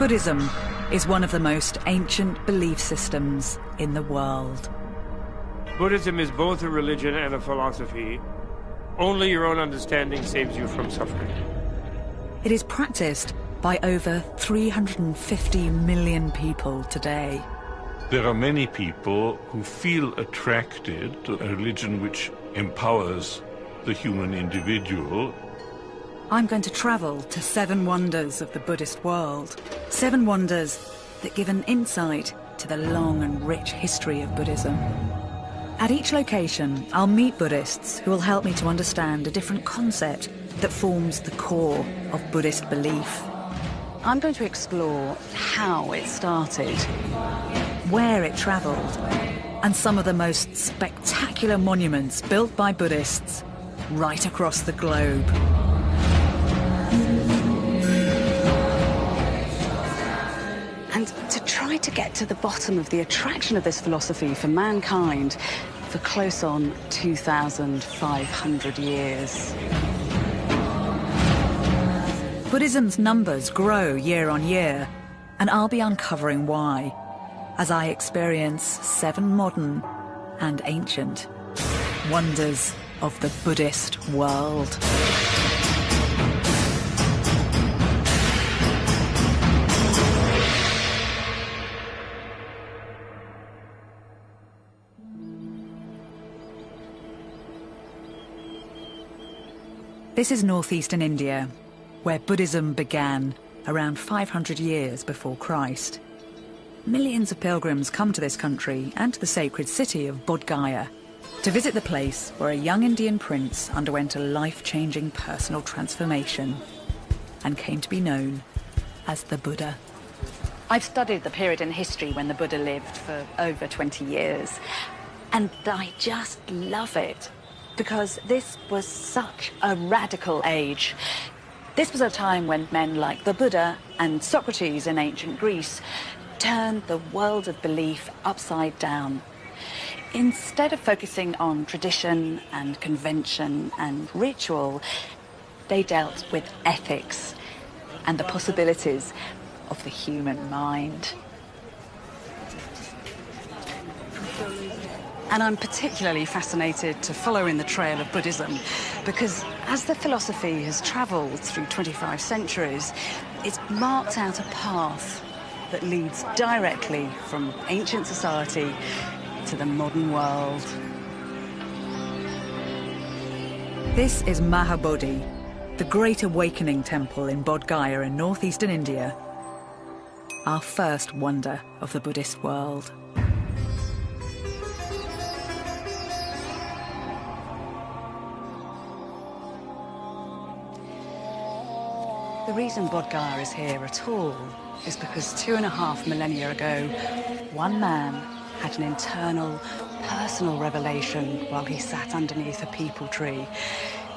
Buddhism is one of the most ancient belief systems in the world. Buddhism is both a religion and a philosophy. Only your own understanding saves you from suffering. It is practiced by over 350 million people today. There are many people who feel attracted to a religion which empowers the human individual I'm going to travel to seven wonders of the Buddhist world. Seven wonders that give an insight to the long and rich history of Buddhism. At each location, I'll meet Buddhists who will help me to understand a different concept that forms the core of Buddhist belief. I'm going to explore how it started, where it travelled, and some of the most spectacular monuments built by Buddhists right across the globe. To to get to the bottom of the attraction of this philosophy for mankind for close on 2,500 years. Buddhism's numbers grow year on year, and I'll be uncovering why as I experience seven modern and ancient wonders of the Buddhist world. This is northeastern India, where Buddhism began around 500 years before Christ. Millions of pilgrims come to this country and to the sacred city of Bodh Gaya to visit the place where a young Indian prince underwent a life-changing personal transformation and came to be known as the Buddha. I've studied the period in history when the Buddha lived for over 20 years, and I just love it because this was such a radical age. This was a time when men like the Buddha and Socrates in ancient Greece turned the world of belief upside down. Instead of focusing on tradition and convention and ritual, they dealt with ethics and the possibilities of the human mind. And I'm particularly fascinated to follow in the trail of Buddhism because as the philosophy has travelled through 25 centuries, it's marked out a path that leads directly from ancient society to the modern world. This is Mahabodhi, the Great Awakening Temple in Bodh Gaya in northeastern India, our first wonder of the Buddhist world. The reason Bodh Gaya is here at all is because two and a half millennia ago, one man had an internal, personal revelation while he sat underneath a peepal tree.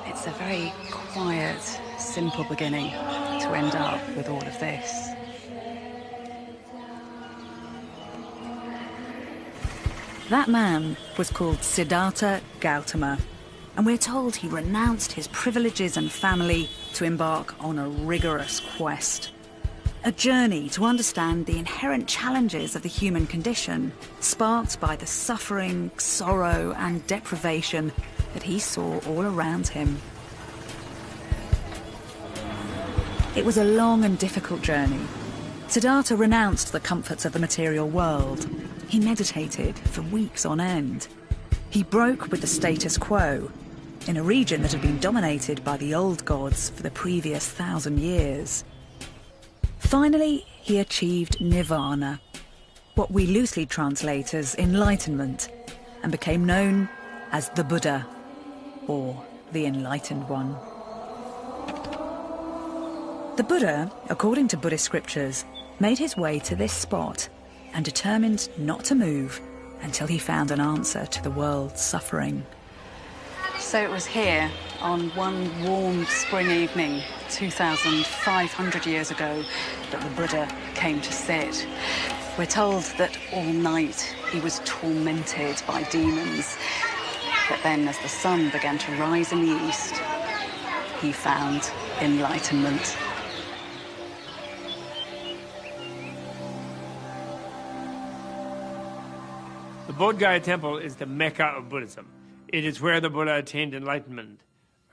It's a very quiet, simple beginning to end up with all of this. That man was called Siddhartha Gautama, and we're told he renounced his privileges and family to embark on a rigorous quest. A journey to understand the inherent challenges of the human condition, sparked by the suffering, sorrow and deprivation that he saw all around him. It was a long and difficult journey. Siddhartha renounced the comforts of the material world. He meditated for weeks on end. He broke with the status quo in a region that had been dominated by the old gods for the previous thousand years. Finally, he achieved nirvana, what we loosely translate as enlightenment, and became known as the Buddha, or the Enlightened One. The Buddha, according to Buddhist scriptures, made his way to this spot and determined not to move until he found an answer to the world's suffering. So it was here on one warm spring evening 2,500 years ago that the Buddha came to sit. We're told that all night he was tormented by demons. But then as the sun began to rise in the east, he found enlightenment. The Bodh Gaya Temple is the mecca of Buddhism. It is where the Buddha attained enlightenment,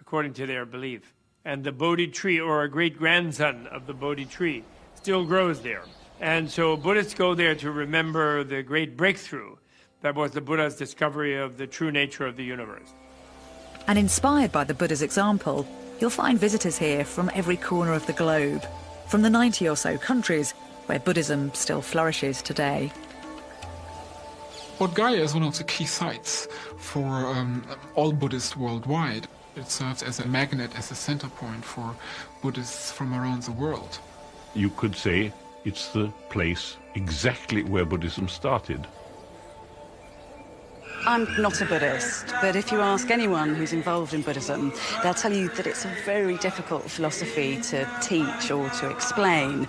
according to their belief. And the Bodhi tree, or a great grandson of the Bodhi tree, still grows there. And so Buddhists go there to remember the great breakthrough that was the Buddha's discovery of the true nature of the universe. And inspired by the Buddha's example, you'll find visitors here from every corner of the globe, from the 90 or so countries where Buddhism still flourishes today. Bodh Gaya is one of the key sites for um, all Buddhists worldwide. It serves as a magnet, as a center point for Buddhists from around the world. You could say it's the place exactly where Buddhism started. I'm not a Buddhist, but if you ask anyone who's involved in Buddhism, they'll tell you that it's a very difficult philosophy to teach or to explain,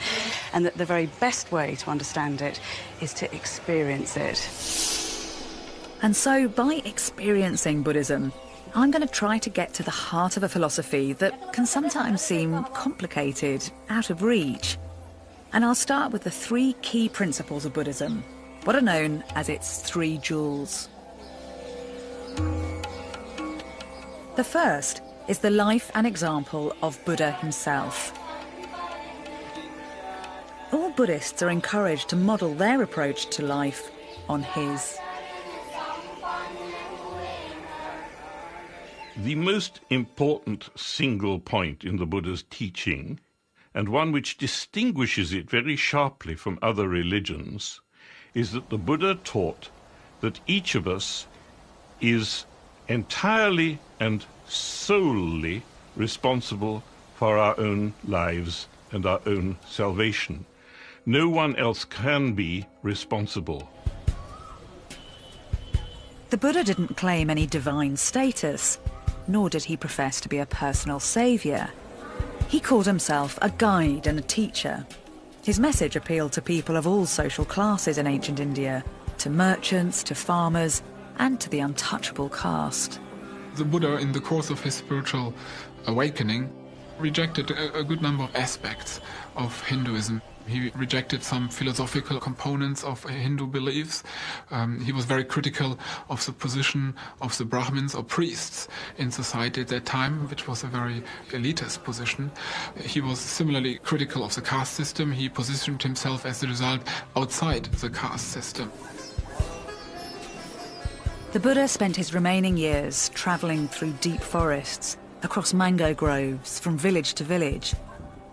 and that the very best way to understand it is to experience it. And so, by experiencing Buddhism, I'm going to try to get to the heart of a philosophy that can sometimes seem complicated, out of reach. And I'll start with the three key principles of Buddhism, what are known as its three jewels. The first is the life and example of Buddha himself. All Buddhists are encouraged to model their approach to life on his. The most important single point in the Buddha's teaching, and one which distinguishes it very sharply from other religions, is that the Buddha taught that each of us is entirely and solely responsible for our own lives and our own salvation. No one else can be responsible. The Buddha didn't claim any divine status, nor did he profess to be a personal saviour. He called himself a guide and a teacher. His message appealed to people of all social classes in ancient India, to merchants, to farmers, and to the untouchable caste. The Buddha, in the course of his spiritual awakening, rejected a, a good number of aspects of Hinduism. He rejected some philosophical components of Hindu beliefs. Um, he was very critical of the position of the Brahmins or priests in society at that time, which was a very elitist position. He was similarly critical of the caste system. He positioned himself as a result outside the caste system. The Buddha spent his remaining years travelling through deep forests, across mango groves, from village to village.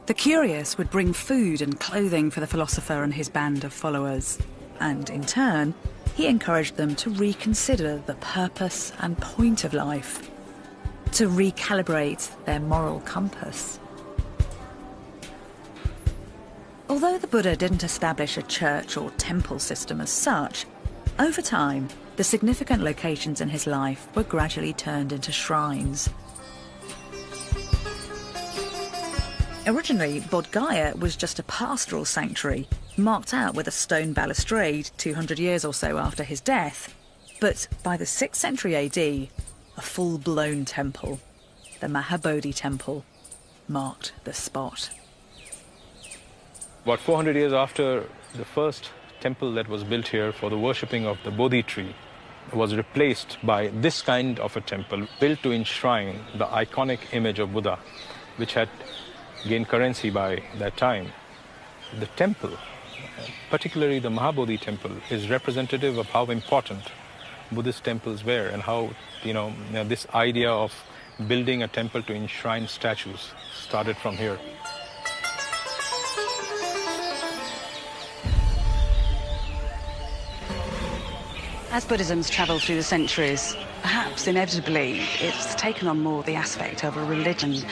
The curious would bring food and clothing for the philosopher and his band of followers, and in turn, he encouraged them to reconsider the purpose and point of life, to recalibrate their moral compass. Although the Buddha didn't establish a church or temple system as such, over time, the significant locations in his life were gradually turned into shrines. Originally, Bodh Gaya was just a pastoral sanctuary, marked out with a stone balustrade 200 years or so after his death. But by the 6th century AD, a full-blown temple, the Mahabodhi Temple, marked the spot. About 400 years after the first temple that was built here for the worshipping of the Bodhi tree, was replaced by this kind of a temple built to enshrine the iconic image of Buddha, which had gained currency by that time. The temple, particularly the Mahabodhi temple, is representative of how important Buddhist temples were and how, you know, this idea of building a temple to enshrine statues started from here. As Buddhism's travelled through the centuries, perhaps inevitably it's taken on more the aspect of a religion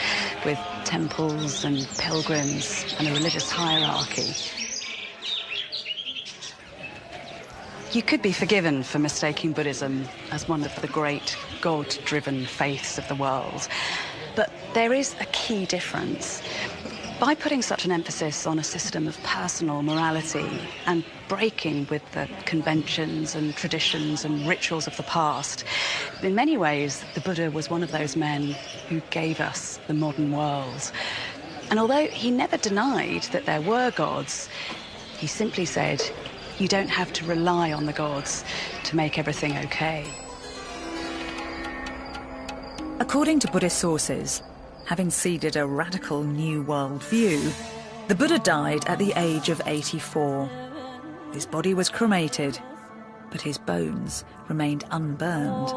with temples and pilgrims and a religious hierarchy. You could be forgiven for mistaking Buddhism as one of the great God-driven faiths of the world. But there is a key difference. By putting such an emphasis on a system of personal morality and breaking with the conventions and traditions and rituals of the past, in many ways, the Buddha was one of those men who gave us the modern world. And although he never denied that there were gods, he simply said, you don't have to rely on the gods to make everything okay. According to Buddhist sources, having seeded a radical new world view, the Buddha died at the age of 84. His body was cremated, but his bones remained unburned.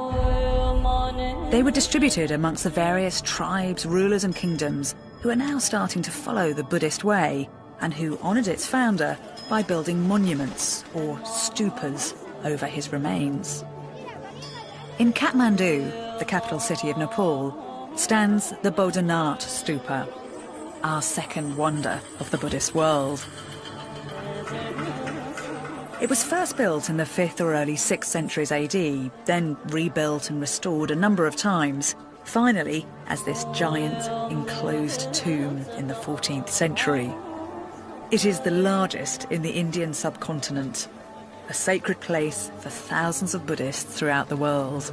They were distributed amongst the various tribes, rulers and kingdoms who are now starting to follow the Buddhist way and who honoured its founder by building monuments or stupas over his remains. In Kathmandu, the capital city of Nepal, stands the Bodhanath Stupa, our second wonder of the Buddhist world. It was first built in the 5th or early 6th centuries AD, then rebuilt and restored a number of times, finally as this giant enclosed tomb in the 14th century. It is the largest in the Indian subcontinent, a sacred place for thousands of Buddhists throughout the world.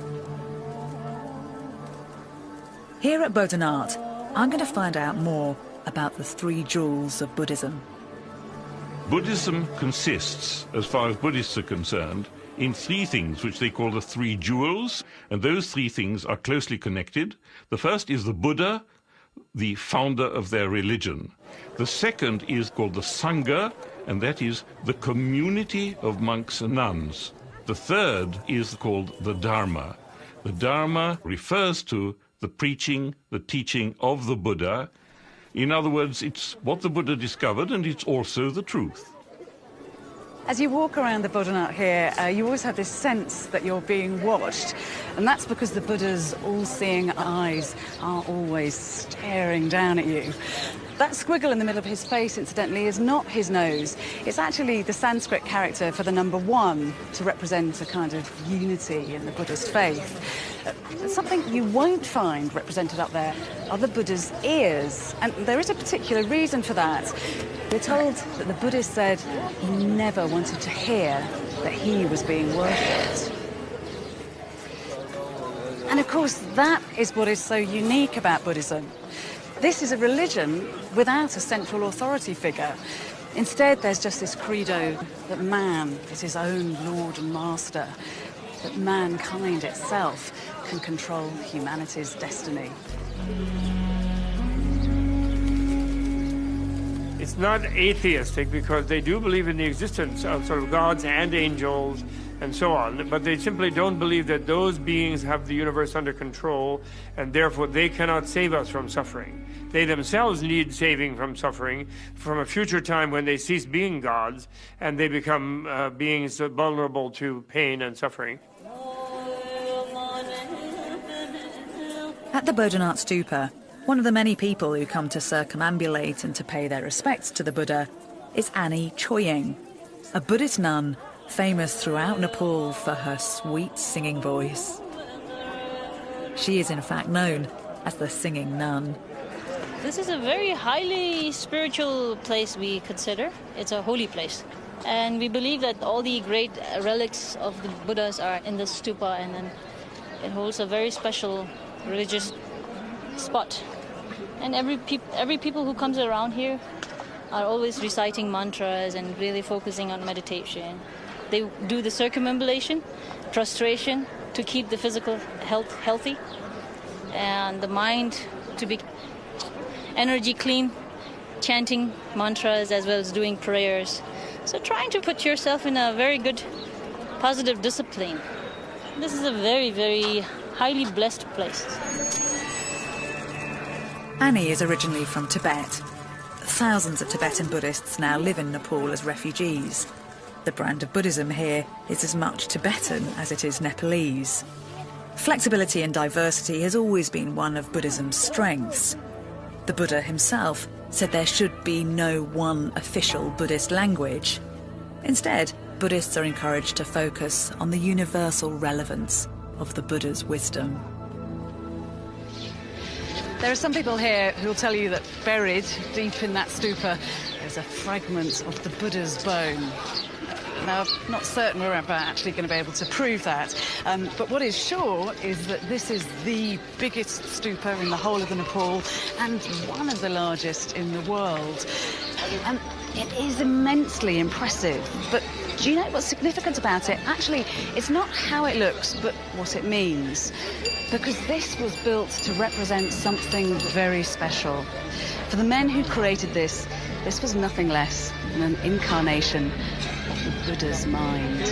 Here at Bodhanath, I'm going to find out more about the three jewels of Buddhism. Buddhism consists, as far as Buddhists are concerned, in three things which they call the three jewels, and those three things are closely connected. The first is the Buddha, the founder of their religion. The second is called the Sangha, and that is the community of monks and nuns. The third is called the Dharma. The Dharma refers to the preaching, the teaching of the Buddha. In other words, it's what the Buddha discovered and it's also the truth. As you walk around the Bodhanath here, uh, you always have this sense that you're being watched. And that's because the Buddha's all-seeing eyes are always staring down at you. That squiggle in the middle of his face, incidentally, is not his nose. It's actually the Sanskrit character for the number one to represent a kind of unity in the Buddhist faith. Something you won't find represented up there are the Buddha's ears. And there is a particular reason for that. We're told that the Buddha said he never wanted to hear that he was being worshipped. And of course, that is what is so unique about Buddhism. This is a religion without a central authority figure. Instead, there's just this credo that man is his own lord and master, that mankind itself can control humanity's destiny. It's not atheistic because they do believe in the existence of sort of gods and angels and so on, but they simply don't believe that those beings have the universe under control and therefore they cannot save us from suffering. They themselves need saving from suffering from a future time when they cease being gods and they become uh, beings vulnerable to pain and suffering. At the Bodhanath Stupa, one of the many people who come to circumambulate and to pay their respects to the Buddha is Ani Choying, a Buddhist nun famous throughout Nepal for her sweet singing voice. She is in fact known as the Singing Nun. This is a very highly spiritual place we consider. It's a holy place. And we believe that all the great relics of the Buddhas are in the stupa and then it holds a very special religious spot. And every, peop every people who comes around here are always reciting mantras and really focusing on meditation. They do the circumambulation, prostration to keep the physical health healthy and the mind to be energy clean, chanting mantras as well as doing prayers. So trying to put yourself in a very good positive discipline. This is a very, very highly blessed place. Ani is originally from Tibet. Thousands of Tibetan Buddhists now live in Nepal as refugees. The brand of Buddhism here is as much Tibetan as it is Nepalese. Flexibility and diversity has always been one of Buddhism's strengths. The Buddha himself said there should be no one official Buddhist language. Instead, Buddhists are encouraged to focus on the universal relevance of the Buddha's wisdom. There are some people here who will tell you that buried deep in that stupa is a fragment of the Buddha's bone. Now, I'm not certain we're ever actually going to be able to prove that, um, but what is sure is that this is the biggest stupa in the whole of the Nepal and one of the largest in the world. And It is immensely impressive, but do you know what's significant about it? Actually, it's not how it looks, but what it means. Because this was built to represent something very special. For the men who created this, this was nothing less than an incarnation of the Buddha's mind.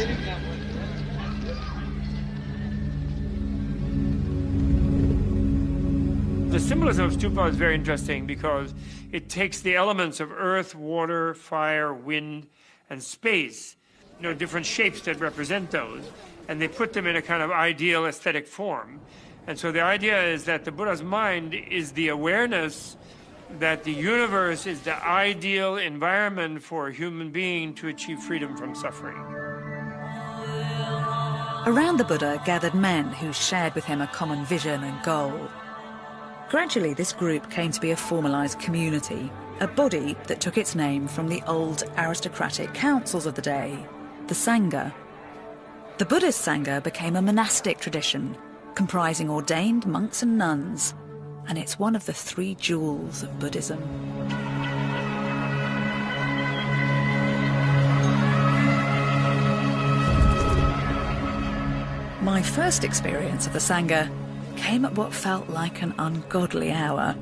The symbolism of stupa is very interesting because it takes the elements of earth, water, fire, wind, and space, you know, different shapes that represent those, and they put them in a kind of ideal aesthetic form. And so the idea is that the Buddha's mind is the awareness that the universe is the ideal environment for a human being to achieve freedom from suffering. Around the Buddha gathered men who shared with him a common vision and goal. Gradually, this group came to be a formalised community, a body that took its name from the old aristocratic councils of the day, the Sangha. The Buddhist Sangha became a monastic tradition, comprising ordained monks and nuns, and it's one of the three jewels of Buddhism. My first experience of the Sangha came at what felt like an ungodly hour.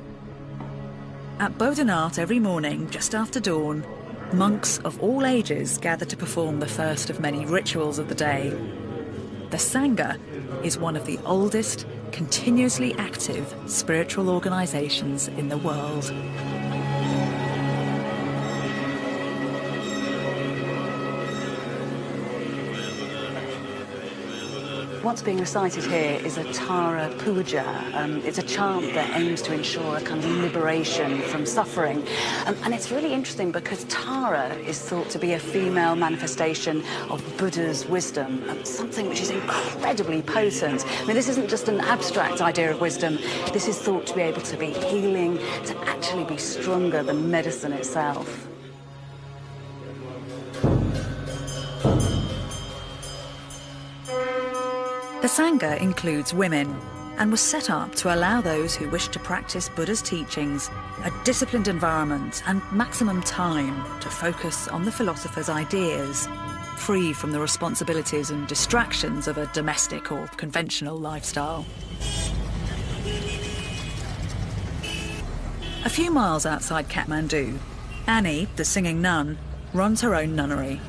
At Bodhanath every morning, just after dawn, monks of all ages gather to perform the first of many rituals of the day. The Sangha is one of the oldest, continuously active spiritual organisations in the world. What's being recited here is a Tara Puja. Um, it's a chant that aims to ensure a kind of liberation from suffering. Um, and it's really interesting because Tara is thought to be a female manifestation of Buddha's wisdom, um, something which is incredibly potent. I mean, this isn't just an abstract idea of wisdom. This is thought to be able to be healing, to actually be stronger than medicine itself. The Sangha includes women and was set up to allow those who wish to practice Buddha's teachings a disciplined environment and maximum time to focus on the philosopher's ideas, free from the responsibilities and distractions of a domestic or conventional lifestyle. A few miles outside Kathmandu, Ani, the singing nun, runs her own nunnery.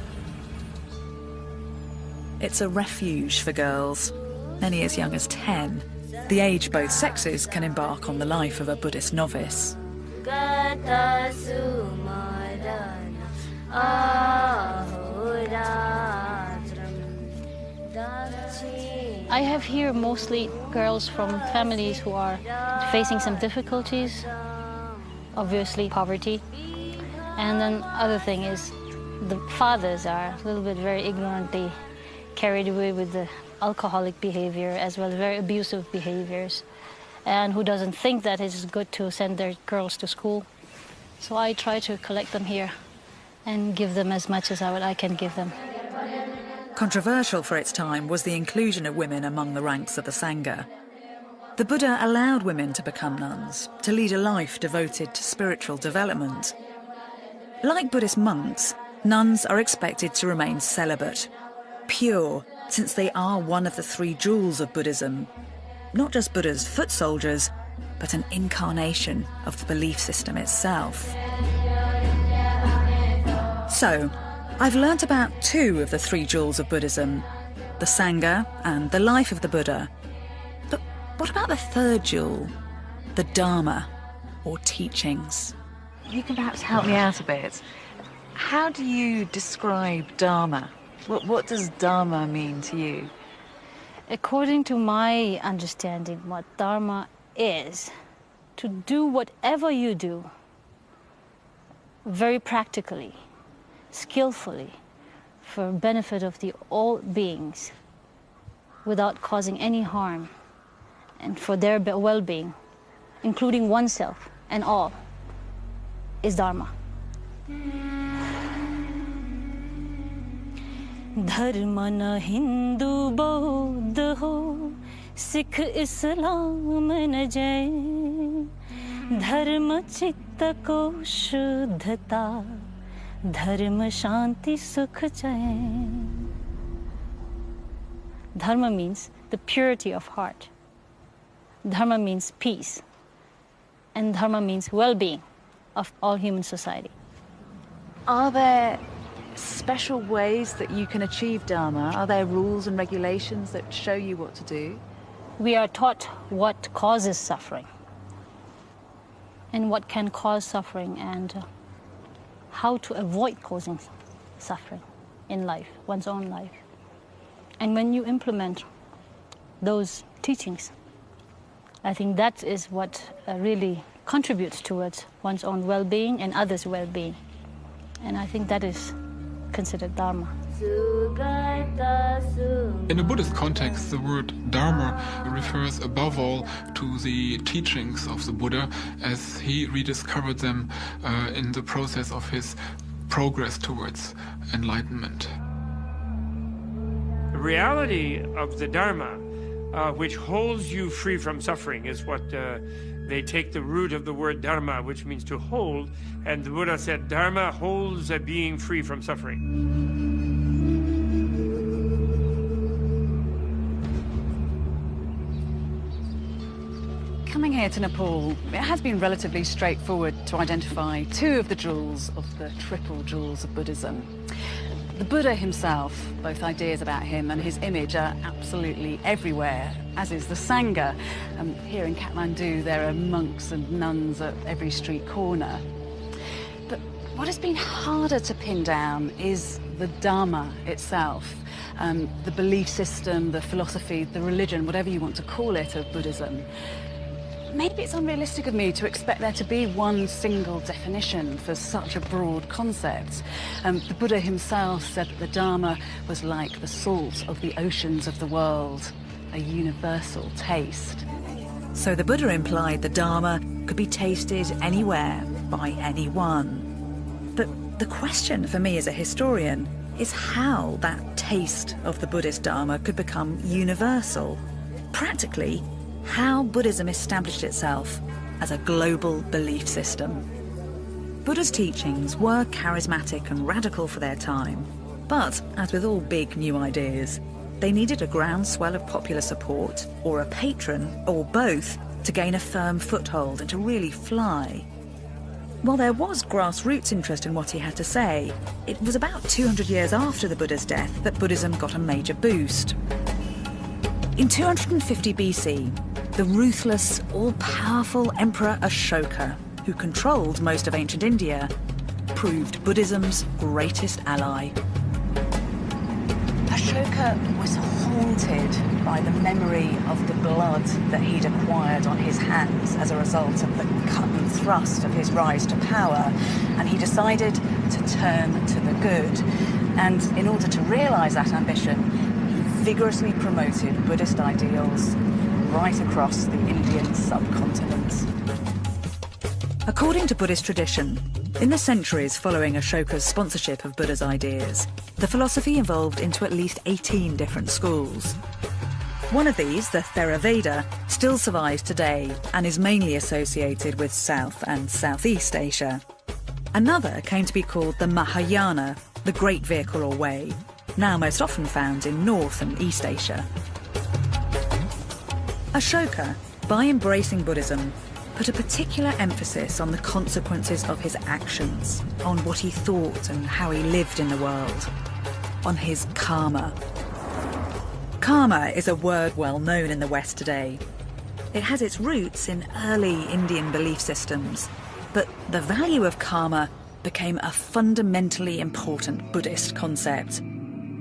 It's a refuge for girls many as young as 10, the age both sexes can embark on the life of a Buddhist novice. I have here mostly girls from families who are facing some difficulties, obviously poverty. And then other thing is the fathers are a little bit very ignorantly carried away with the alcoholic behavior as well as very abusive behaviors and who doesn't think that it's good to send their girls to school. So I try to collect them here and give them as much as I, I can give them. Controversial for its time was the inclusion of women among the ranks of the Sangha. The Buddha allowed women to become nuns, to lead a life devoted to spiritual development. Like Buddhist monks, nuns are expected to remain celibate, pure, since they are one of the three jewels of Buddhism. Not just Buddha's foot soldiers, but an incarnation of the belief system itself. So, I've learnt about two of the three jewels of Buddhism the Sangha and the life of the Buddha. But what about the third jewel, the Dharma, or teachings? You can perhaps help me out a bit. How do you describe Dharma? What, what does Dharma mean to you? According to my understanding, what Dharma is, to do whatever you do very practically, skillfully, for benefit of the all beings without causing any harm and for their well-being, including oneself and all, is Dharma. धर्म न हिंदू बौद्ध हो सिख इस्लाम न जय धर्म चित्त को शुद्धता Dharma Shanti Sukha Dharma means the purity of heart. Dharma means peace. And Dharma means well being of all human society. Are there special ways that you can achieve Dharma? Are there rules and regulations that show you what to do? We are taught what causes suffering and what can cause suffering and uh, how to avoid causing suffering in life, one's own life. And when you implement those teachings, I think that is what uh, really contributes towards one's own well-being and others' well-being. And I think that is considered Dharma. In a Buddhist context, the word Dharma refers above all to the teachings of the Buddha as he rediscovered them uh, in the process of his progress towards enlightenment. The reality of the Dharma, uh, which holds you free from suffering, is what uh, they take the root of the word dharma, which means to hold, and the Buddha said dharma holds a being free from suffering. Coming here to Nepal, it has been relatively straightforward to identify two of the jewels of the triple jewels of Buddhism. The Buddha himself, both ideas about him and his image are absolutely everywhere, as is the Sangha. Um, here in Kathmandu, there are monks and nuns at every street corner. But what has been harder to pin down is the Dharma itself, um, the belief system, the philosophy, the religion, whatever you want to call it, of Buddhism maybe it's unrealistic of me to expect there to be one single definition for such a broad concept. Um, the Buddha himself said that the Dharma was like the salt of the oceans of the world, a universal taste. So the Buddha implied the Dharma could be tasted anywhere by anyone. But the question for me as a historian is how that taste of the Buddhist Dharma could become universal. Practically, how Buddhism established itself as a global belief system. Buddha's teachings were charismatic and radical for their time, but as with all big new ideas, they needed a groundswell of popular support, or a patron, or both, to gain a firm foothold and to really fly. While there was grassroots interest in what he had to say, it was about 200 years after the Buddha's death that Buddhism got a major boost. In 250 BC, the ruthless, all-powerful Emperor Ashoka, who controlled most of ancient India, proved Buddhism's greatest ally. Ashoka was haunted by the memory of the blood that he'd acquired on his hands as a result of the cut and thrust of his rise to power, and he decided to turn to the good. And in order to realize that ambition, he vigorously promoted Buddhist ideals right across the Indian subcontinent. According to Buddhist tradition, in the centuries following Ashoka's sponsorship of Buddha's ideas, the philosophy evolved into at least 18 different schools. One of these, the Theravada, still survives today and is mainly associated with South and Southeast Asia. Another came to be called the Mahayana, the Great Vehicle or Way, now most often found in North and East Asia. Ashoka, by embracing Buddhism, put a particular emphasis on the consequences of his actions, on what he thought and how he lived in the world, on his karma. Karma is a word well known in the West today. It has its roots in early Indian belief systems, but the value of karma became a fundamentally important Buddhist concept,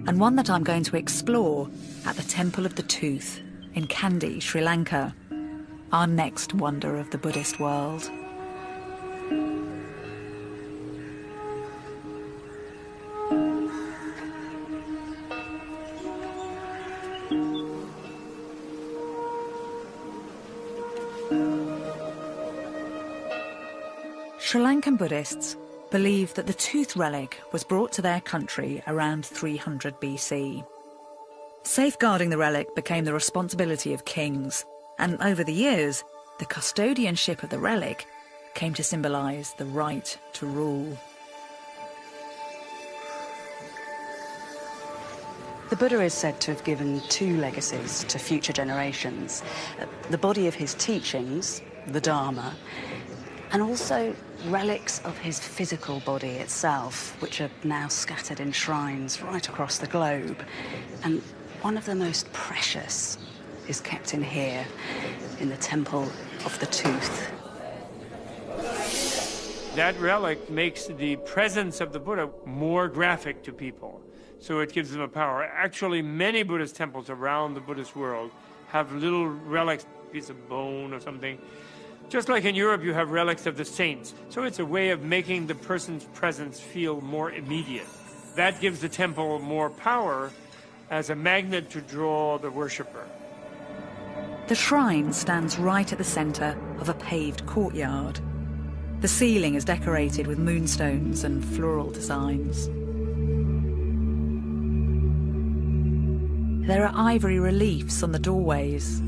and one that I'm going to explore at the Temple of the Tooth in Kandy, Sri Lanka, our next wonder of the Buddhist world. Sri Lankan Buddhists believe that the tooth relic was brought to their country around 300 BC. Safeguarding the relic became the responsibility of kings, and over the years, the custodianship of the relic came to symbolise the right to rule. The Buddha is said to have given two legacies to future generations, the body of his teachings, the Dharma, and also relics of his physical body itself, which are now scattered in shrines right across the globe. And one of the most precious is kept in here, in the Temple of the Tooth. That relic makes the presence of the Buddha more graphic to people, so it gives them a power. Actually, many Buddhist temples around the Buddhist world have little relics, piece of bone or something. Just like in Europe, you have relics of the saints. So it's a way of making the person's presence feel more immediate. That gives the temple more power as a magnet to draw the worshipper. The shrine stands right at the centre of a paved courtyard. The ceiling is decorated with moonstones and floral designs. There are ivory reliefs on the doorways.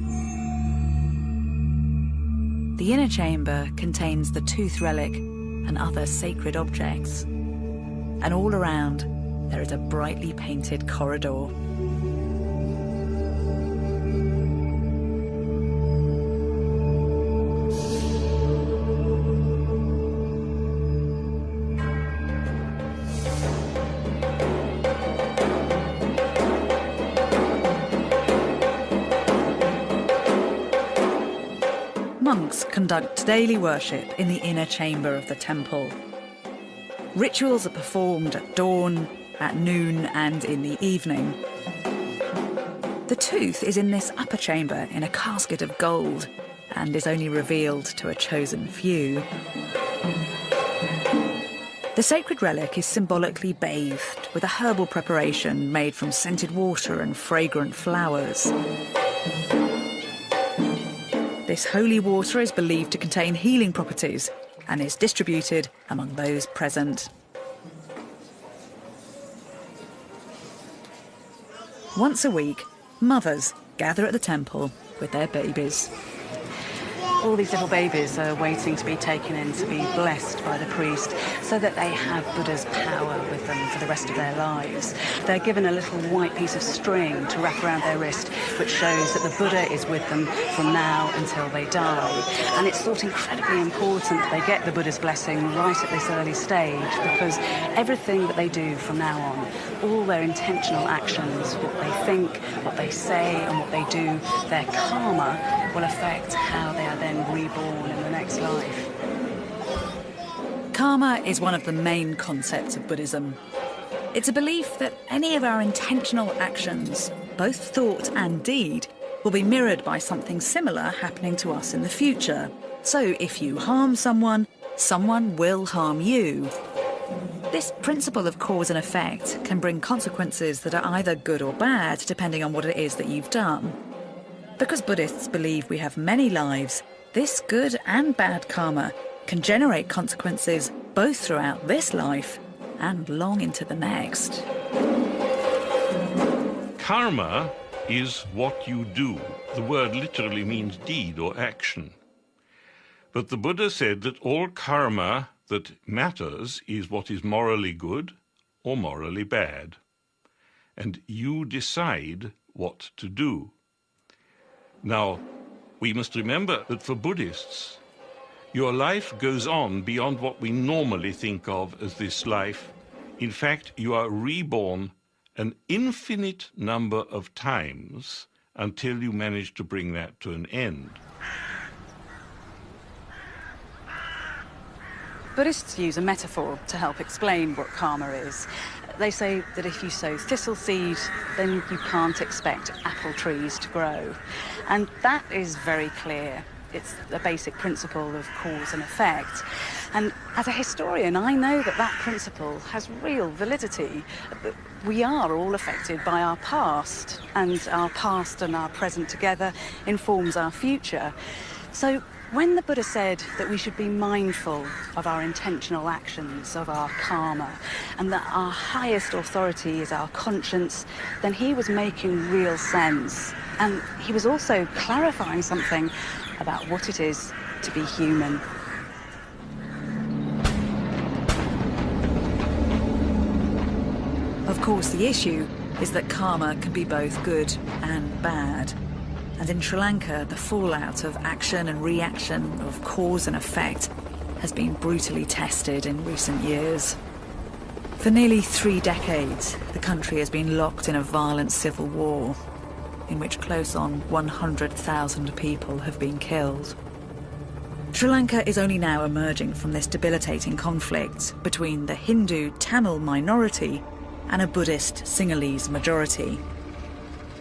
The inner chamber contains the tooth relic and other sacred objects. And all around, there is a brightly painted corridor. Conduct daily worship in the inner chamber of the temple. Rituals are performed at dawn, at noon, and in the evening. The tooth is in this upper chamber in a casket of gold and is only revealed to a chosen few. The sacred relic is symbolically bathed with a herbal preparation made from scented water and fragrant flowers. This holy water is believed to contain healing properties and is distributed among those present. Once a week, mothers gather at the temple with their babies. All these little babies are waiting to be taken in to be blessed by the priest so that they have Buddha's power with them for the rest of their lives. They're given a little white piece of string to wrap around their wrist, which shows that the Buddha is with them from now until they die. And it's thought incredibly important that they get the Buddha's blessing right at this early stage because everything that they do from now on, all their intentional actions, what they think, what they say, and what they do, their karma will affect how they are then reborn in the next life. Karma is one of the main concepts of Buddhism. It's a belief that any of our intentional actions, both thought and deed, will be mirrored by something similar happening to us in the future. So if you harm someone, someone will harm you. This principle of cause and effect can bring consequences that are either good or bad, depending on what it is that you've done. Because Buddhists believe we have many lives, this good and bad karma can generate consequences both throughout this life and long into the next. Karma is what you do. The word literally means deed or action. But the Buddha said that all karma that matters is what is morally good or morally bad. And you decide what to do. Now, we must remember that for Buddhists, your life goes on beyond what we normally think of as this life. In fact, you are reborn an infinite number of times until you manage to bring that to an end. Buddhists use a metaphor to help explain what karma is. They say that if you sow thistle seed, then you can't expect apple trees to grow. And that is very clear. It's a basic principle of cause and effect. And as a historian, I know that that principle has real validity. We are all affected by our past, and our past and our present together informs our future. So when the Buddha said that we should be mindful of our intentional actions, of our karma, and that our highest authority is our conscience, then he was making real sense. And he was also clarifying something about what it is to be human. Of course, the issue is that karma can be both good and bad. And in Sri Lanka, the fallout of action and reaction, of cause and effect, has been brutally tested in recent years. For nearly three decades, the country has been locked in a violent civil war, in which close on 100,000 people have been killed. Sri Lanka is only now emerging from this debilitating conflict between the Hindu Tamil minority and a Buddhist Sinhalese majority.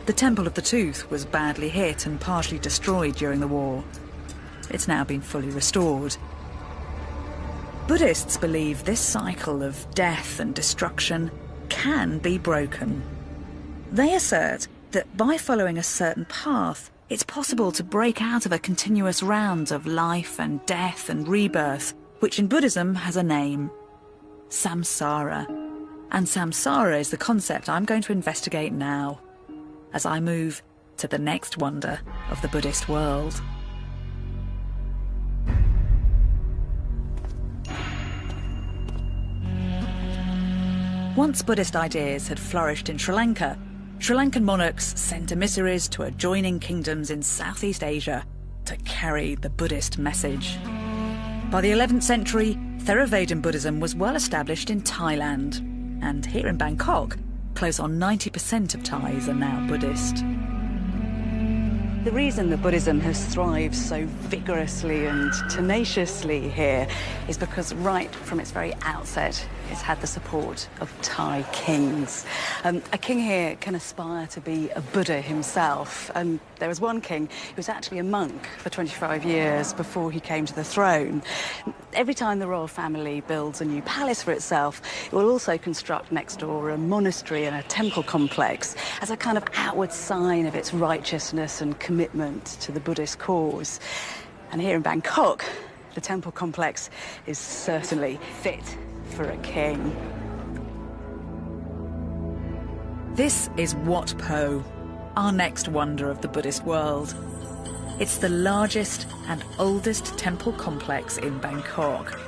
The Temple of the Tooth was badly hit and partially destroyed during the war. It's now been fully restored. Buddhists believe this cycle of death and destruction can be broken. They assert that by following a certain path, it's possible to break out of a continuous round of life and death and rebirth, which in Buddhism has a name samsara. And samsara is the concept I'm going to investigate now, as I move to the next wonder of the Buddhist world. Once Buddhist ideas had flourished in Sri Lanka, Sri Lankan monarchs sent emissaries to adjoining kingdoms in Southeast Asia to carry the Buddhist message. By the 11th century, Theravada Buddhism was well established in Thailand, and here in Bangkok, close on 90% of Thais are now Buddhist. The reason that Buddhism has thrived so vigorously and tenaciously here is because right from its very outset, it's had the support of Thai kings. Um, a king here can aspire to be a Buddha himself, and there was one king who was actually a monk for 25 years before he came to the throne. Every time the royal family builds a new palace for itself, it will also construct next door a monastery and a temple complex as a kind of outward sign of its righteousness and commitment to the Buddhist cause. And here in Bangkok, the temple complex is certainly fit for a king. This is Wat Po, our next wonder of the Buddhist world. It's the largest and oldest temple complex in Bangkok.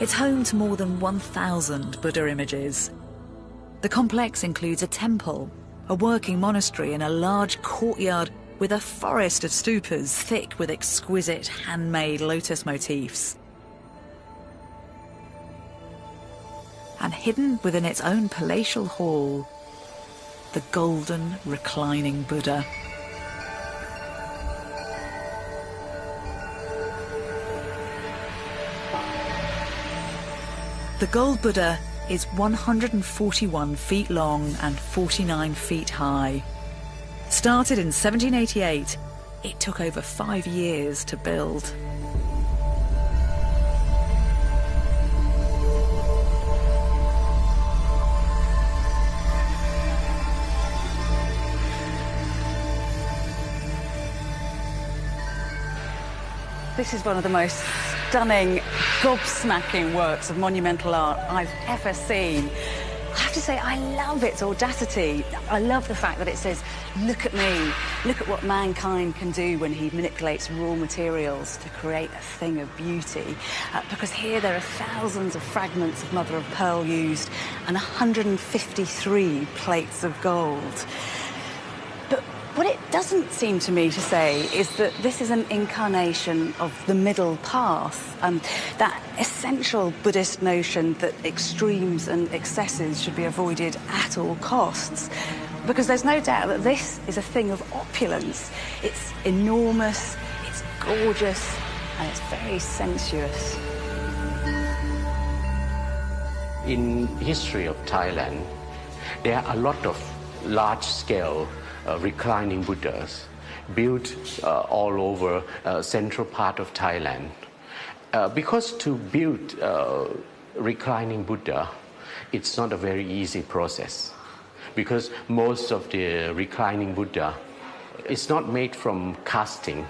It's home to more than 1,000 Buddha images. The complex includes a temple, a working monastery and a large courtyard with a forest of stupas thick with exquisite handmade lotus motifs. And hidden within its own palatial hall, the golden reclining Buddha. The gold Buddha is 141 feet long and 49 feet high. Started in 1788, it took over five years to build. This is one of the most stunning, gobsmacking works of monumental art I've ever seen. Have to say, I love its audacity. I love the fact that it says, look at me, look at what mankind can do when he manipulates raw materials to create a thing of beauty. Uh, because here there are thousands of fragments of mother of pearl used and 153 plates of gold. What it doesn't seem to me to say is that this is an incarnation of the middle path, um, that essential Buddhist notion that extremes and excesses should be avoided at all costs. Because there's no doubt that this is a thing of opulence. It's enormous, it's gorgeous, and it's very sensuous. In history of Thailand, there are a lot of large-scale reclining Buddhas built uh, all over uh, central part of Thailand. because to build reclining Buddha, it's not a very easy process because most of the reclining Buddha is not made from casting,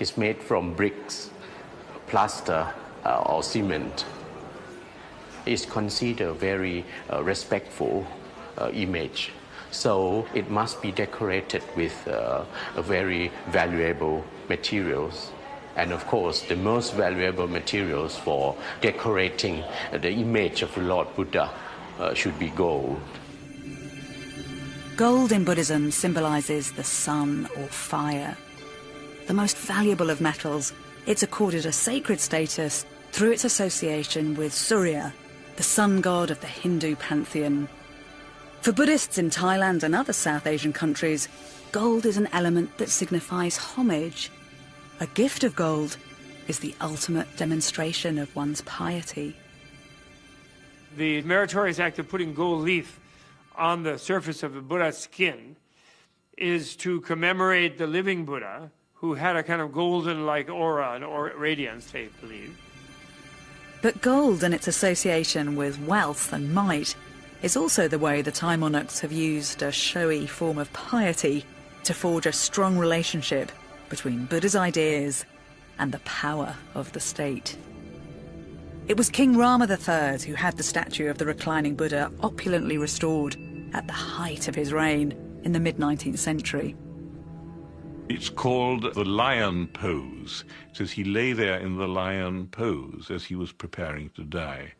it's made from bricks, plaster, uh, or cement. It's considered very uh, respectful uh, image. So it must be decorated with uh, very valuable materials. And of course, the most valuable materials for decorating the image of Lord Buddha uh, should be gold. Gold in Buddhism symbolizes the sun or fire. The most valuable of metals, it's accorded a sacred status through its association with Surya, the sun god of the Hindu pantheon. For Buddhists in Thailand and other South Asian countries, gold is an element that signifies homage. A gift of gold is the ultimate demonstration of one's piety. The meritorious act of putting gold leaf on the surface of the Buddha's skin is to commemorate the living Buddha who had a kind of golden-like aura and or radiance, they believe. But gold and its association with wealth and might is also the way the Thai monarchs have used a showy form of piety to forge a strong relationship between Buddha's ideas and the power of the state. It was King Rama III who had the statue of the reclining Buddha opulently restored at the height of his reign in the mid-19th century. It's called the lion pose. It says he lay there in the lion pose as he was preparing to die.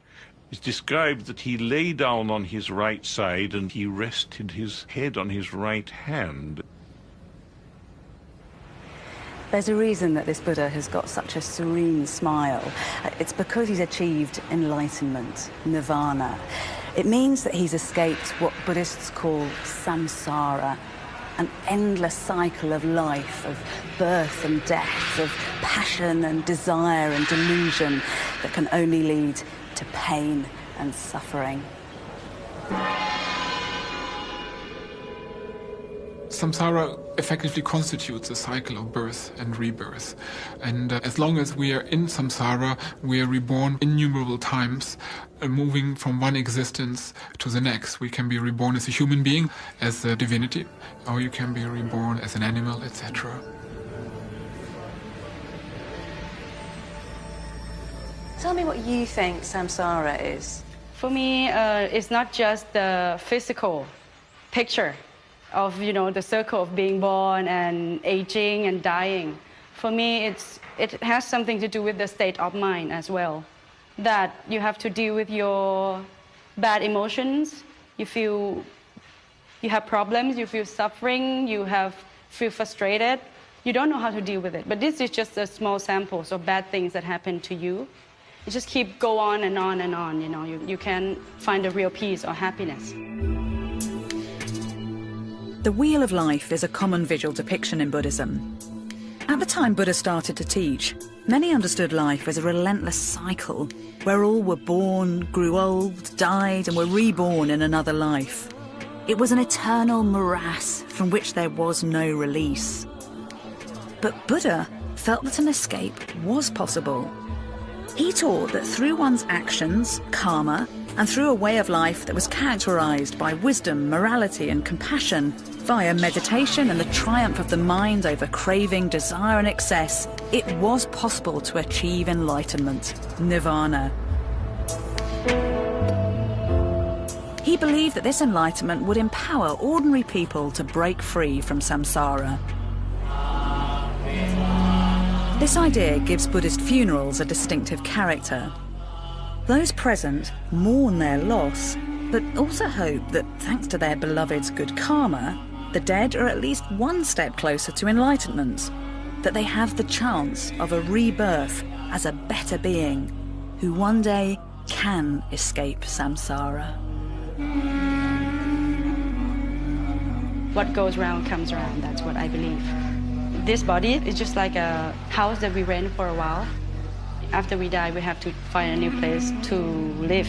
It's described that he lay down on his right side and he rested his head on his right hand. There's a reason that this Buddha has got such a serene smile. It's because he's achieved enlightenment, nirvana. It means that he's escaped what Buddhists call samsara, an endless cycle of life, of birth and death, of passion and desire and delusion that can only lead to pain and suffering. samsara effectively constitutes a cycle of birth and rebirth. And uh, as long as we are in samsara, we are reborn innumerable times, uh, moving from one existence to the next. We can be reborn as a human being, as a divinity, or you can be reborn as an animal, etc. Tell me what you think samsara is. For me, uh, it's not just the physical picture of you know the circle of being born and aging and dying. For me, it's it has something to do with the state of mind as well. That you have to deal with your bad emotions. You feel you have problems. You feel suffering. You have feel frustrated. You don't know how to deal with it. But this is just a small samples of bad things that happen to you. You just keep go on and on and on. You know, you, you can find a real peace or happiness. The Wheel of Life is a common visual depiction in Buddhism. At the time Buddha started to teach, many understood life as a relentless cycle where all were born, grew old, died, and were reborn in another life. It was an eternal morass from which there was no release. But Buddha felt that an escape was possible. He taught that through one's actions, karma, and through a way of life that was characterized by wisdom, morality, and compassion, via meditation and the triumph of the mind over craving, desire, and excess, it was possible to achieve enlightenment, nirvana. He believed that this enlightenment would empower ordinary people to break free from samsara. This idea gives Buddhist funerals a distinctive character. Those present mourn their loss, but also hope that thanks to their beloved's good karma, the dead are at least one step closer to enlightenment, that they have the chance of a rebirth as a better being who one day can escape samsara. What goes round comes around, that's what I believe. This body is just like a house that we rent for a while after we die, we have to find a new place to live.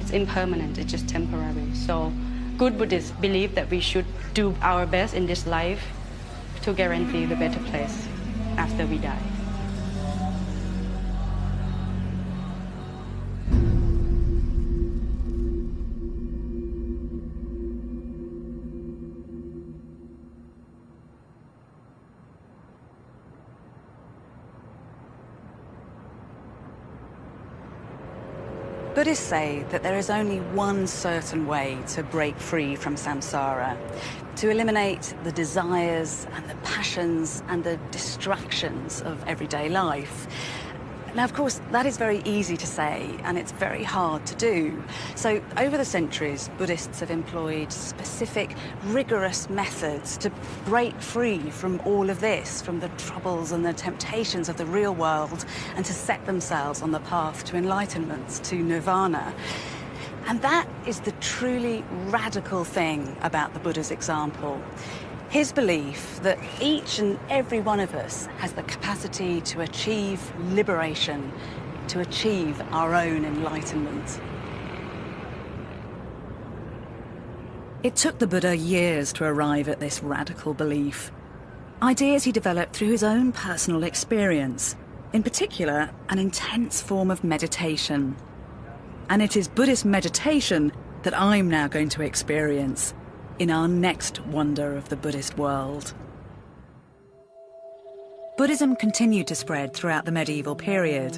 It's impermanent, it's just temporary. So good Buddhists believe that we should do our best in this life to guarantee the better place after we die. Buddhists say that there is only one certain way to break free from samsara, to eliminate the desires and the passions and the distractions of everyday life. Now, of course, that is very easy to say, and it's very hard to do. So, over the centuries, Buddhists have employed specific, rigorous methods to break free from all of this, from the troubles and the temptations of the real world, and to set themselves on the path to enlightenment, to nirvana. And that is the truly radical thing about the Buddha's example. His belief that each and every one of us has the capacity to achieve liberation, to achieve our own enlightenment. It took the Buddha years to arrive at this radical belief. Ideas he developed through his own personal experience, in particular, an intense form of meditation. And it is Buddhist meditation that I'm now going to experience in our next wonder of the Buddhist world. Buddhism continued to spread throughout the medieval period.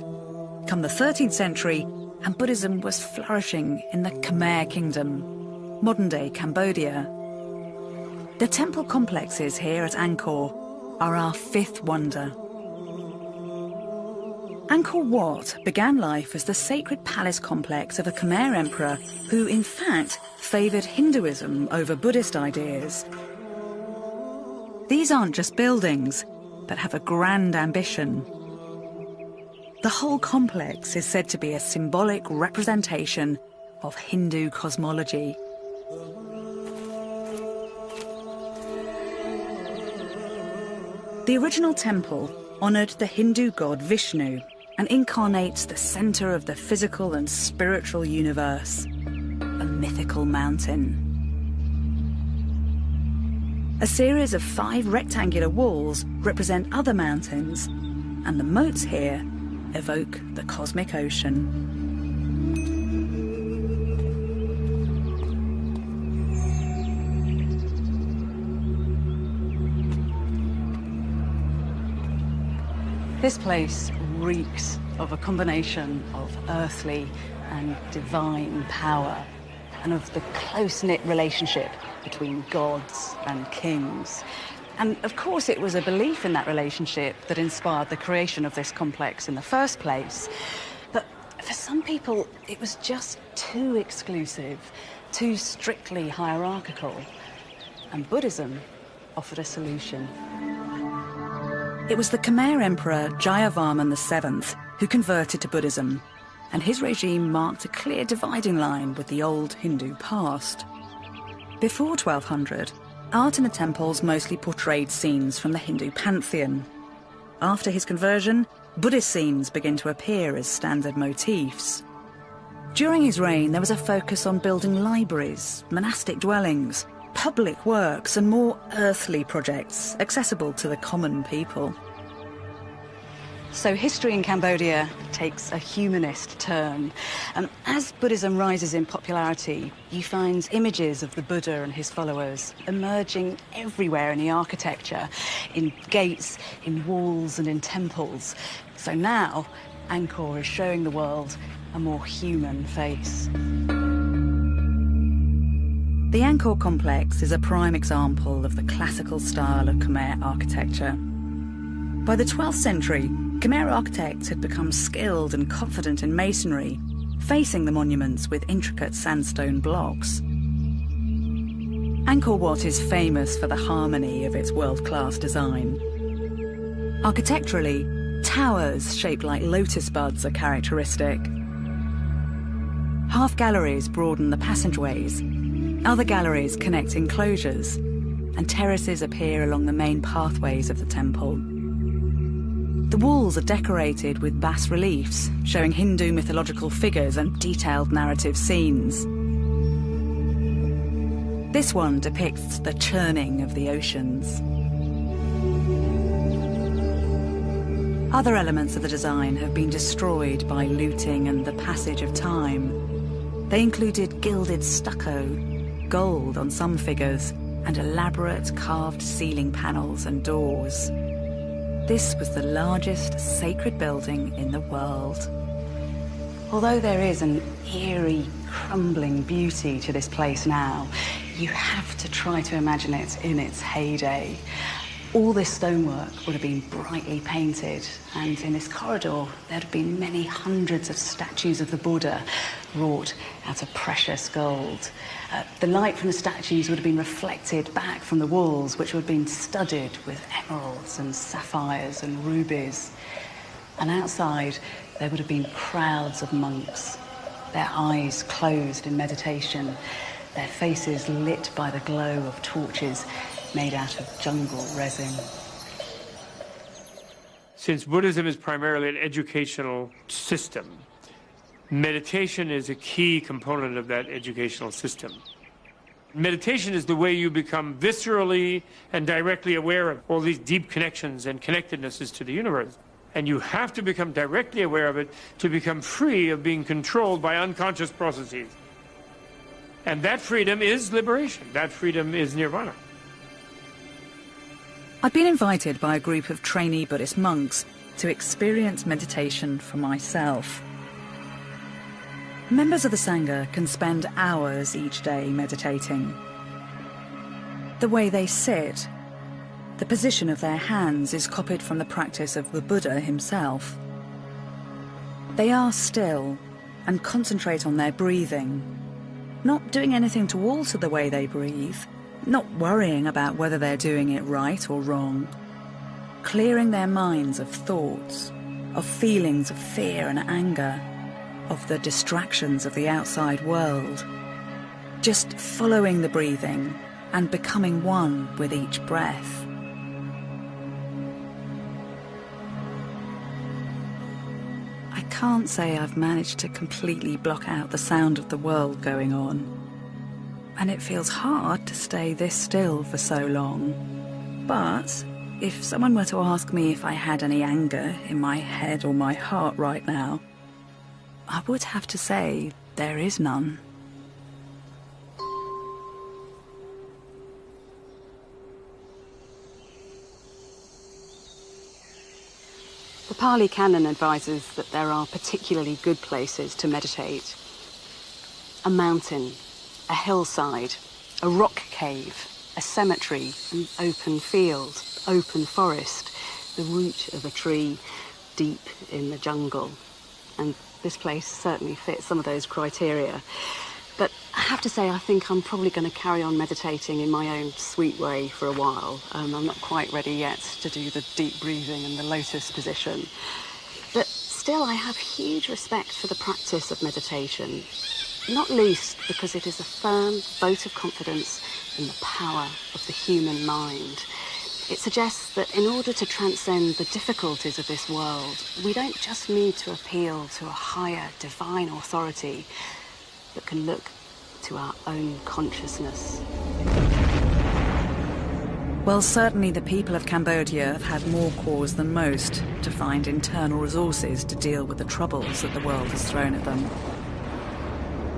Come the 13th century, and Buddhism was flourishing in the Khmer Kingdom, modern-day Cambodia. The temple complexes here at Angkor are our fifth wonder. Angkor Wat began life as the sacred palace complex of a Khmer emperor who, in fact, favoured Hinduism over Buddhist ideas. These aren't just buildings, but have a grand ambition. The whole complex is said to be a symbolic representation of Hindu cosmology. The original temple honoured the Hindu god Vishnu and incarnates the center of the physical and spiritual universe, a mythical mountain. A series of five rectangular walls represent other mountains, and the moats here evoke the cosmic ocean. This place reeks of a combination of earthly and divine power and of the close-knit relationship between gods and kings. And of course it was a belief in that relationship that inspired the creation of this complex in the first place. But for some people, it was just too exclusive, too strictly hierarchical. And Buddhism offered a solution. It was the Khmer Emperor Jayavarman VII who converted to Buddhism, and his regime marked a clear dividing line with the old Hindu past. Before 1200, art in the temples mostly portrayed scenes from the Hindu pantheon. After his conversion, Buddhist scenes begin to appear as standard motifs. During his reign, there was a focus on building libraries, monastic dwellings, public works and more earthly projects accessible to the common people. So history in Cambodia takes a humanist turn. And as Buddhism rises in popularity, you find images of the Buddha and his followers emerging everywhere in the architecture, in gates, in walls and in temples. So now, Angkor is showing the world a more human face. The Angkor complex is a prime example of the classical style of Khmer architecture. By the 12th century, Khmer architects had become skilled and confident in masonry, facing the monuments with intricate sandstone blocks. Angkor Wat is famous for the harmony of its world-class design. Architecturally, towers shaped like lotus buds are characteristic. Half galleries broaden the passageways other galleries connect enclosures, and terraces appear along the main pathways of the temple. The walls are decorated with bas-reliefs, showing Hindu mythological figures and detailed narrative scenes. This one depicts the churning of the oceans. Other elements of the design have been destroyed by looting and the passage of time. They included gilded stucco, gold on some figures, and elaborate carved ceiling panels and doors. This was the largest sacred building in the world. Although there is an eerie, crumbling beauty to this place now, you have to try to imagine it in its heyday. All this stonework would have been brightly painted, and in this corridor there'd have been many hundreds of statues of the Buddha wrought out of precious gold. Uh, the light from the statues would have been reflected back from the walls, which would have been studded with emeralds and sapphires and rubies. And outside, there would have been crowds of monks, their eyes closed in meditation, their faces lit by the glow of torches made out of jungle resin. Since Buddhism is primarily an educational system, meditation is a key component of that educational system. Meditation is the way you become viscerally and directly aware of all these deep connections and connectednesses to the universe. And you have to become directly aware of it to become free of being controlled by unconscious processes. And that freedom is liberation. That freedom is nirvana. I've been invited by a group of trainee Buddhist monks to experience meditation for myself. Members of the Sangha can spend hours each day meditating. The way they sit, the position of their hands is copied from the practice of the Buddha himself. They are still and concentrate on their breathing, not doing anything to alter the way they breathe, not worrying about whether they're doing it right or wrong, clearing their minds of thoughts, of feelings of fear and anger, of the distractions of the outside world, just following the breathing and becoming one with each breath. I can't say I've managed to completely block out the sound of the world going on and it feels hard to stay this still for so long. But if someone were to ask me if I had any anger in my head or my heart right now, I would have to say there is none. The Pali Canon advises that there are particularly good places to meditate. A mountain a hillside, a rock cave, a cemetery, an open field, open forest, the root of a tree deep in the jungle. And this place certainly fits some of those criteria. But I have to say, I think I'm probably going to carry on meditating in my own sweet way for a while. Um, I'm not quite ready yet to do the deep breathing and the lotus position. But still, I have huge respect for the practice of meditation not least because it is a firm vote of confidence in the power of the human mind. It suggests that in order to transcend the difficulties of this world, we don't just need to appeal to a higher divine authority, but can look to our own consciousness. Well, certainly the people of Cambodia have had more cause than most to find internal resources to deal with the troubles that the world has thrown at them.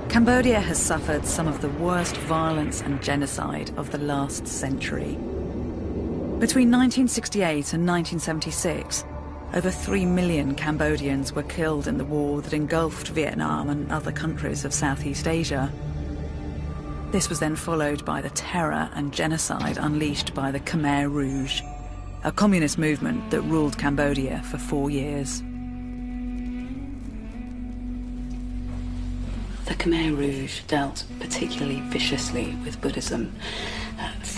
Cambodia has suffered some of the worst violence and genocide of the last century. Between 1968 and 1976, over 3 million Cambodians were killed in the war that engulfed Vietnam and other countries of Southeast Asia. This was then followed by the terror and genocide unleashed by the Khmer Rouge, a communist movement that ruled Cambodia for four years. The Khmer Rouge dealt particularly viciously with Buddhism.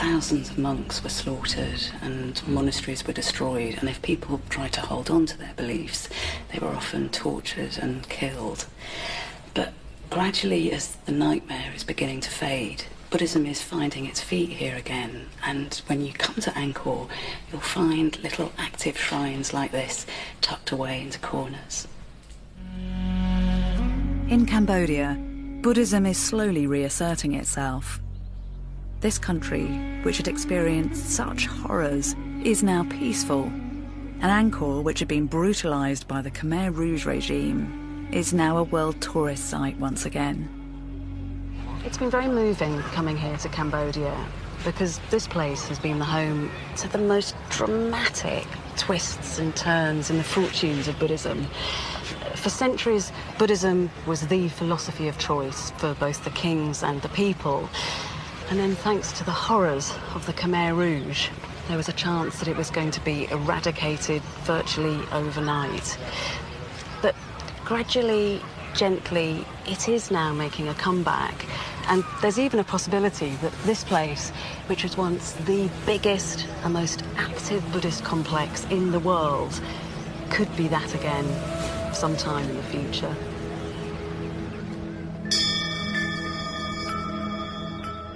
Thousands of monks were slaughtered and monasteries were destroyed, and if people tried to hold on to their beliefs, they were often tortured and killed. But gradually, as the nightmare is beginning to fade, Buddhism is finding its feet here again, and when you come to Angkor, you'll find little active shrines like this tucked away into corners. In Cambodia, Buddhism is slowly reasserting itself. This country, which had experienced such horrors, is now peaceful. And Angkor, which had been brutalized by the Khmer Rouge regime, is now a world tourist site once again. It's been very moving coming here to Cambodia because this place has been the home to the most dramatic twists and turns in the fortunes of Buddhism. For centuries, Buddhism was the philosophy of choice for both the kings and the people. And then thanks to the horrors of the Khmer Rouge, there was a chance that it was going to be eradicated virtually overnight. But gradually, gently, it is now making a comeback. And there's even a possibility that this place, which was once the biggest and most active Buddhist complex in the world, could be that again sometime in the future.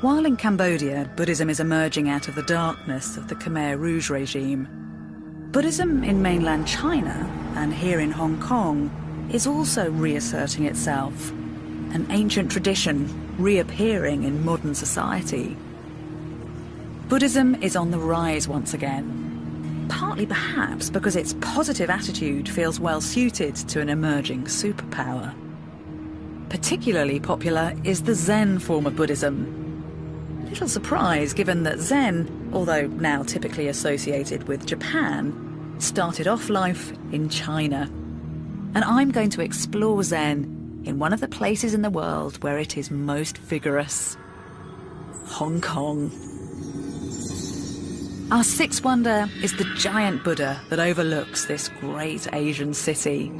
While in Cambodia, Buddhism is emerging out of the darkness of the Khmer Rouge regime, Buddhism in mainland China and here in Hong Kong is also reasserting itself, an ancient tradition reappearing in modern society. Buddhism is on the rise once again, partly perhaps because its positive attitude feels well suited to an emerging superpower. Particularly popular is the Zen form of Buddhism, Little surprise given that Zen, although now typically associated with Japan, started off life in China. And I'm going to explore Zen in one of the places in the world where it is most vigorous Hong Kong. Our sixth wonder is the giant Buddha that overlooks this great Asian city.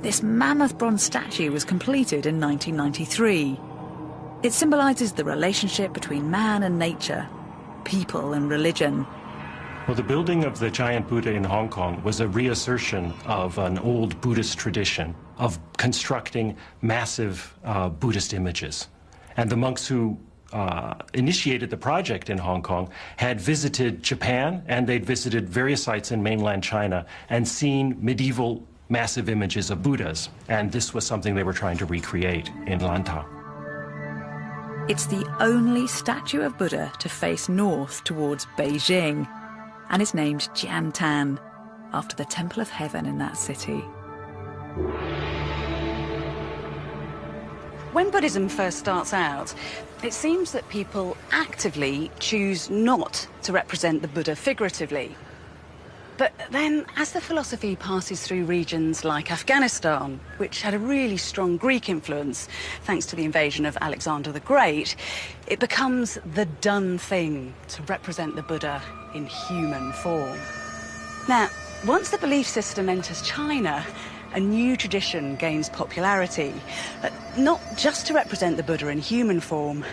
This mammoth bronze statue was completed in 1993 it symbolises the relationship between man and nature, people and religion. Well, the building of the giant Buddha in Hong Kong was a reassertion of an old Buddhist tradition of constructing massive uh, Buddhist images. And the monks who uh, initiated the project in Hong Kong had visited Japan and they'd visited various sites in mainland China and seen medieval massive images of Buddhas. And this was something they were trying to recreate in Lantau. It's the only statue of Buddha to face north towards Beijing and is named Tian Tan, after the Temple of Heaven in that city. When Buddhism first starts out, it seems that people actively choose not to represent the Buddha figuratively. But then, as the philosophy passes through regions like Afghanistan, which had a really strong Greek influence thanks to the invasion of Alexander the Great, it becomes the done thing to represent the Buddha in human form. Now, once the belief system enters China, a new tradition gains popularity, uh, not just to represent the Buddha in human form,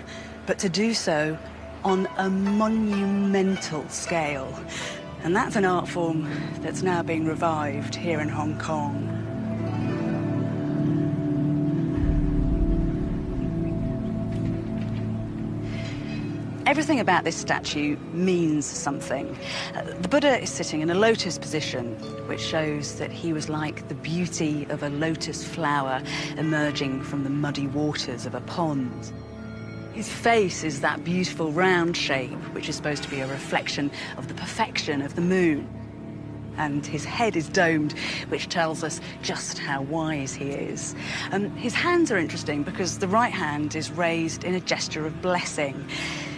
but to do so on a monumental scale. And that's an art form that's now being revived here in Hong Kong. Everything about this statue means something. Uh, the Buddha is sitting in a lotus position, which shows that he was like the beauty of a lotus flower emerging from the muddy waters of a pond. His face is that beautiful round shape, which is supposed to be a reflection of the perfection of the moon. And his head is domed, which tells us just how wise he is. Um, his hands are interesting because the right hand is raised in a gesture of blessing.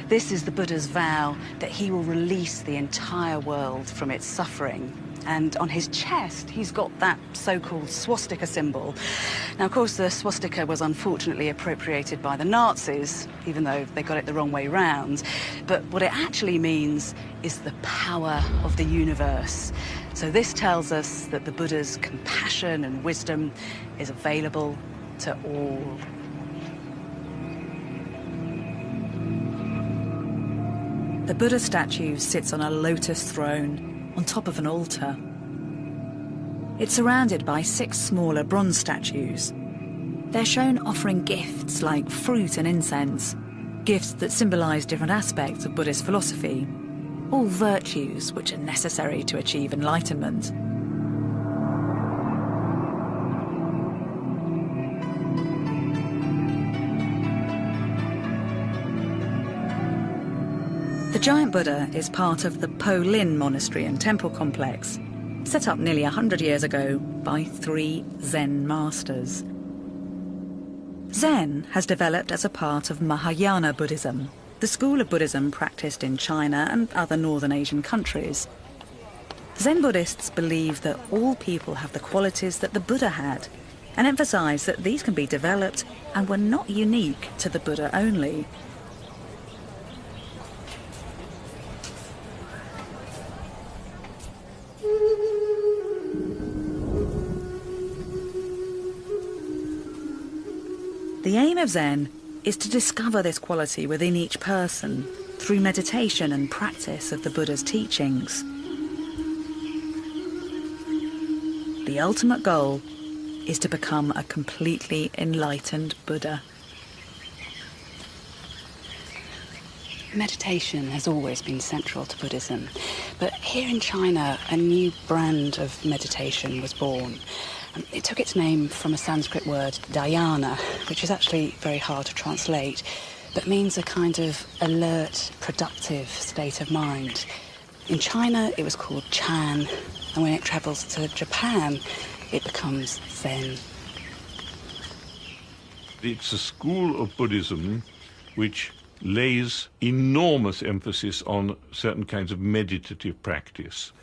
This is the Buddha's vow that he will release the entire world from its suffering and on his chest he's got that so-called swastika symbol. Now, of course, the swastika was unfortunately appropriated by the Nazis, even though they got it the wrong way round. But what it actually means is the power of the universe. So this tells us that the Buddha's compassion and wisdom is available to all. The Buddha statue sits on a lotus throne on top of an altar. It's surrounded by six smaller bronze statues. They're shown offering gifts like fruit and incense, gifts that symbolise different aspects of Buddhist philosophy, all virtues which are necessary to achieve enlightenment. The giant Buddha is part of the Po Lin monastery and temple complex, set up nearly 100 years ago by three Zen masters. Zen has developed as a part of Mahayana Buddhism, the school of Buddhism practiced in China and other northern Asian countries. Zen Buddhists believe that all people have the qualities that the Buddha had and emphasize that these can be developed and were not unique to the Buddha only. The aim of Zen is to discover this quality within each person through meditation and practice of the Buddha's teachings. The ultimate goal is to become a completely enlightened Buddha. Meditation has always been central to Buddhism, but here in China, a new brand of meditation was born. Um, it took its name from a Sanskrit word, dhyana, which is actually very hard to translate, but means a kind of alert, productive state of mind. In China, it was called Chan, and when it travels to Japan, it becomes Zen. It's a school of Buddhism which lays enormous emphasis on certain kinds of meditative practice.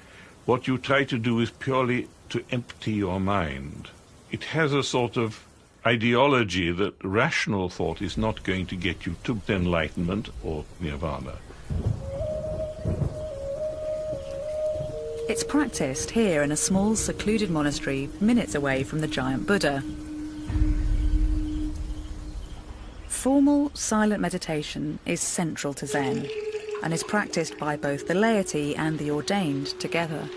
What you try to do is purely to empty your mind. It has a sort of ideology that rational thought is not going to get you to enlightenment or nirvana. It's practiced here in a small secluded monastery minutes away from the giant Buddha. Formal, silent meditation is central to Zen and is practiced by both the laity and the ordained together.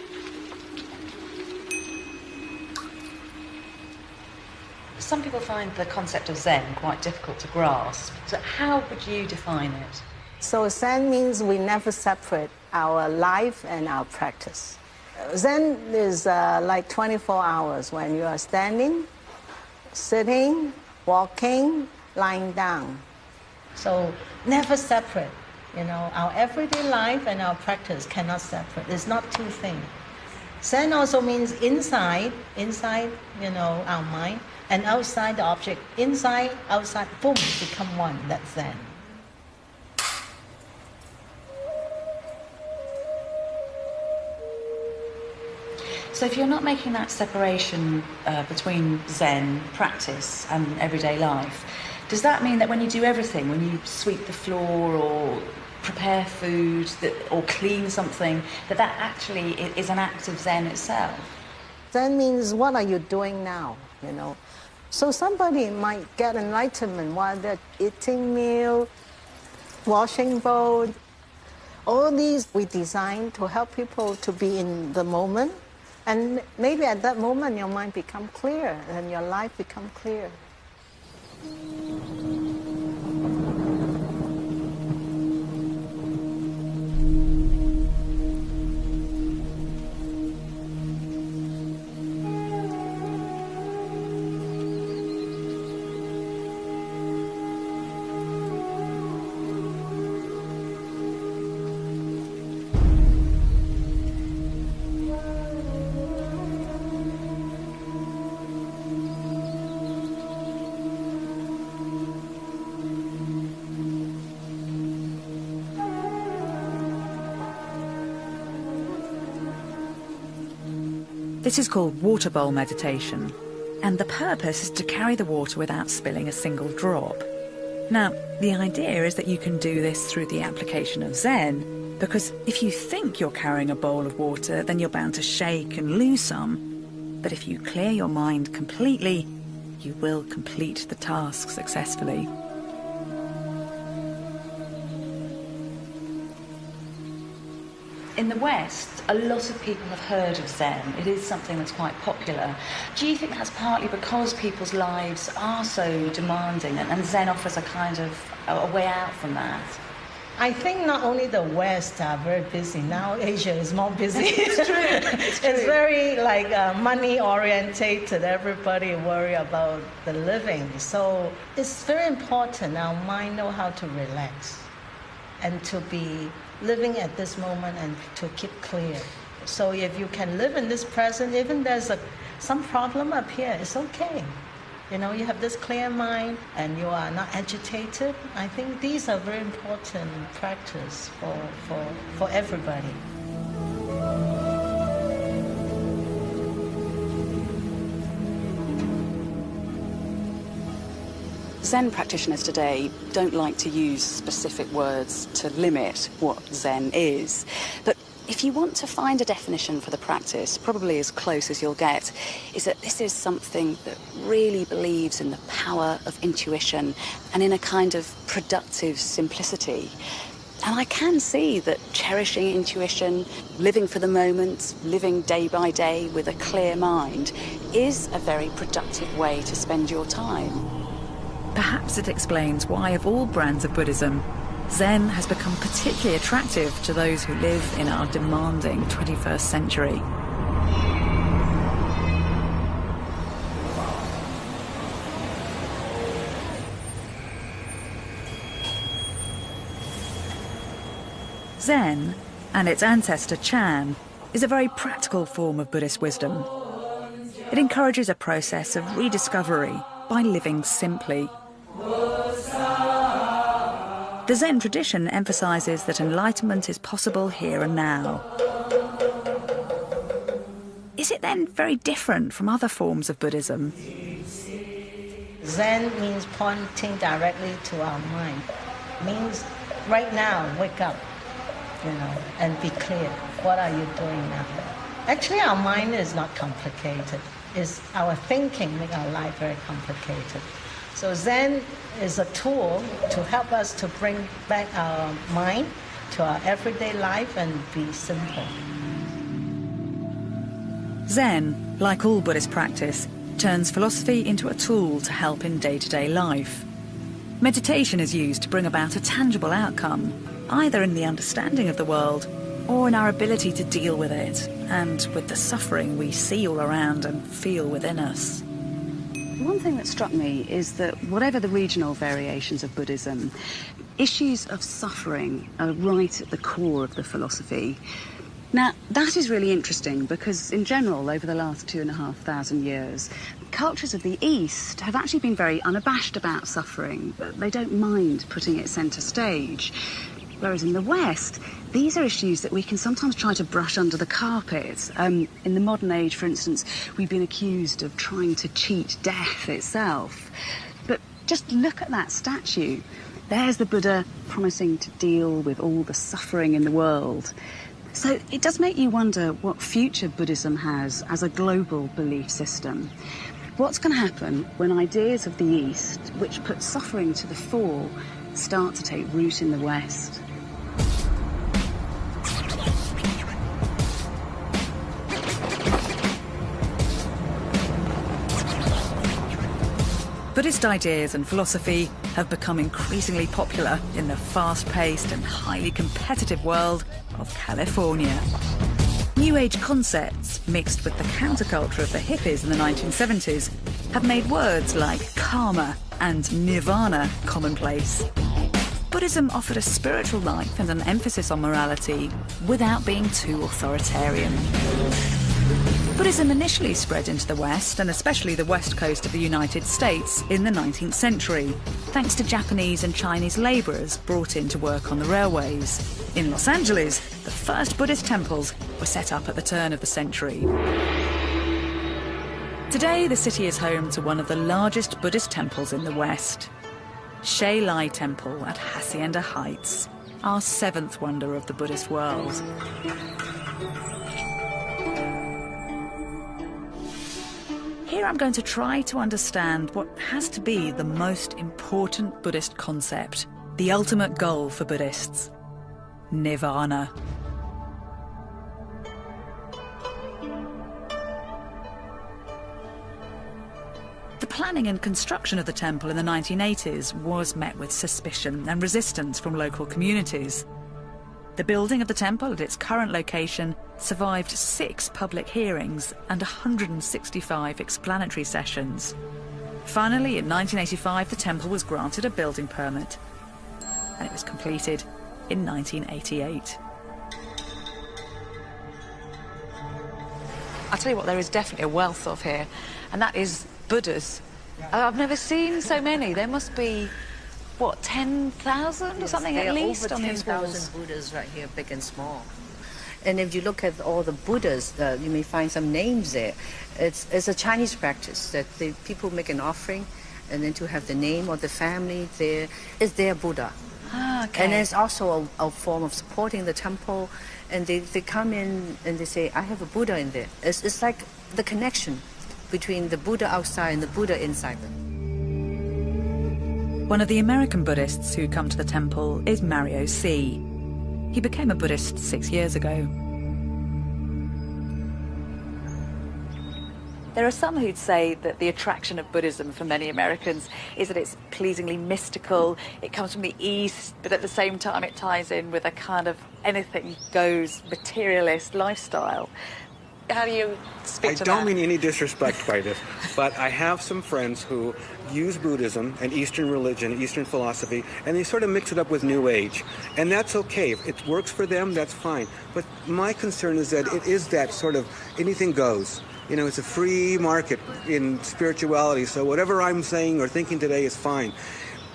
Some people find the concept of Zen quite difficult to grasp. So how would you define it? So Zen means we never separate our life and our practice. Zen is uh, like 24 hours when you are standing, sitting, walking, lying down. So never separate. You know, our everyday life and our practice cannot separate. It's not two things. Zen also means inside, inside, you know, our mind, and outside the object. Inside, outside, boom, become one. That's Zen. So if you're not making that separation uh, between Zen practice and everyday life, does that mean that when you do everything, when you sweep the floor or prepare food that, or clean something, that that actually is an act of Zen itself? Zen means what are you doing now, you know? So somebody might get enlightenment while they're eating meal, washing bowl. All these we designed to help people to be in the moment. And maybe at that moment your mind become clear and your life become clear. This is called water bowl meditation, and the purpose is to carry the water without spilling a single drop. Now, the idea is that you can do this through the application of Zen, because if you think you're carrying a bowl of water, then you're bound to shake and lose some. But if you clear your mind completely, you will complete the task successfully. In the West, a lot of people have heard of Zen. It is something that's quite popular. Do you think that's partly because people's lives are so demanding and, and Zen offers a kind of a, a way out from that? I think not only the West are very busy now, Asia is more busy. It's true. It's, true. it's very like uh, money orientated. Everybody worry about the living. So it's very important our mind know how to relax and to be living at this moment and to keep clear. So if you can live in this present, even there's a, some problem up here, it's okay. You know, you have this clear mind and you are not agitated. I think these are very important practice for, for, for everybody. Zen practitioners today don't like to use specific words to limit what Zen is. But if you want to find a definition for the practice, probably as close as you'll get, is that this is something that really believes in the power of intuition and in a kind of productive simplicity. And I can see that cherishing intuition, living for the moment, living day by day with a clear mind, is a very productive way to spend your time. Perhaps it explains why, of all brands of Buddhism, Zen has become particularly attractive to those who live in our demanding 21st century. Zen, and its ancestor Chan, is a very practical form of Buddhist wisdom. It encourages a process of rediscovery by living simply. The Zen tradition emphasizes that enlightenment is possible here and now. Is it then very different from other forms of Buddhism? Zen means pointing directly to our mind. Means right now, wake up, you know, and be clear. What are you doing now? Actually, our mind is not complicated. It's our thinking make our life very complicated. So Zen is a tool to help us to bring back our mind to our everyday life and be simple. Zen, like all Buddhist practice, turns philosophy into a tool to help in day-to-day -day life. Meditation is used to bring about a tangible outcome, either in the understanding of the world or in our ability to deal with it and with the suffering we see all around and feel within us. One thing that struck me is that whatever the regional variations of Buddhism, issues of suffering are right at the core of the philosophy. Now, that is really interesting because, in general, over the last two and a half thousand years, cultures of the East have actually been very unabashed about suffering. They don't mind putting it centre stage. Whereas in the West, these are issues that we can sometimes try to brush under the carpet. Um, in the modern age, for instance, we've been accused of trying to cheat death itself. But just look at that statue. There's the Buddha promising to deal with all the suffering in the world. So it does make you wonder what future Buddhism has as a global belief system. What's going to happen when ideas of the East, which put suffering to the fore, start to take root in the West? Buddhist ideas and philosophy have become increasingly popular in the fast-paced and highly competitive world of California. New Age concepts, mixed with the counterculture of the hippies in the 1970s, have made words like karma and nirvana commonplace. Buddhism offered a spiritual life and an emphasis on morality without being too authoritarian. Buddhism initially spread into the West, and especially the west coast of the United States, in the 19th century, thanks to Japanese and Chinese labourers brought in to work on the railways. In Los Angeles, the first Buddhist temples were set up at the turn of the century. Today, the city is home to one of the largest Buddhist temples in the West. Hsi Lai Temple at Hacienda Heights, our seventh wonder of the Buddhist world. Here I'm going to try to understand what has to be the most important Buddhist concept, the ultimate goal for Buddhists, Nirvana. The planning and construction of the temple in the 1980s was met with suspicion and resistance from local communities. The building of the temple at its current location survived six public hearings and 165 explanatory sessions. Finally, in 1985, the temple was granted a building permit, and it was completed in 1988. I'll tell you what, there is definitely a wealth of here, and that is Buddhas. I've never seen so many. There must be what, 10,000 or something at least on these walls? Buddhas right here, big and small. And if you look at all the Buddhas, uh, you may find some names there. It's, it's a Chinese practice that the people make an offering and then to have the name of the family there is their Buddha. Ah, okay. And it's also a, a, form of supporting the temple. And they, they come in and they say, I have a Buddha in there. It's, it's like the connection between the Buddha outside and the Buddha inside. One of the American Buddhists who come to the temple is Mario C. He became a Buddhist six years ago. There are some who'd say that the attraction of Buddhism for many Americans is that it's pleasingly mystical, it comes from the East, but at the same time it ties in with a kind of anything goes materialist lifestyle. How do you speak I to don't mean any disrespect by this, but I have some friends who use Buddhism and Eastern religion, Eastern philosophy, and they sort of mix it up with New Age. And that's okay. If it works for them, that's fine. But my concern is that it is that sort of anything goes. You know, it's a free market in spirituality, so whatever I'm saying or thinking today is fine.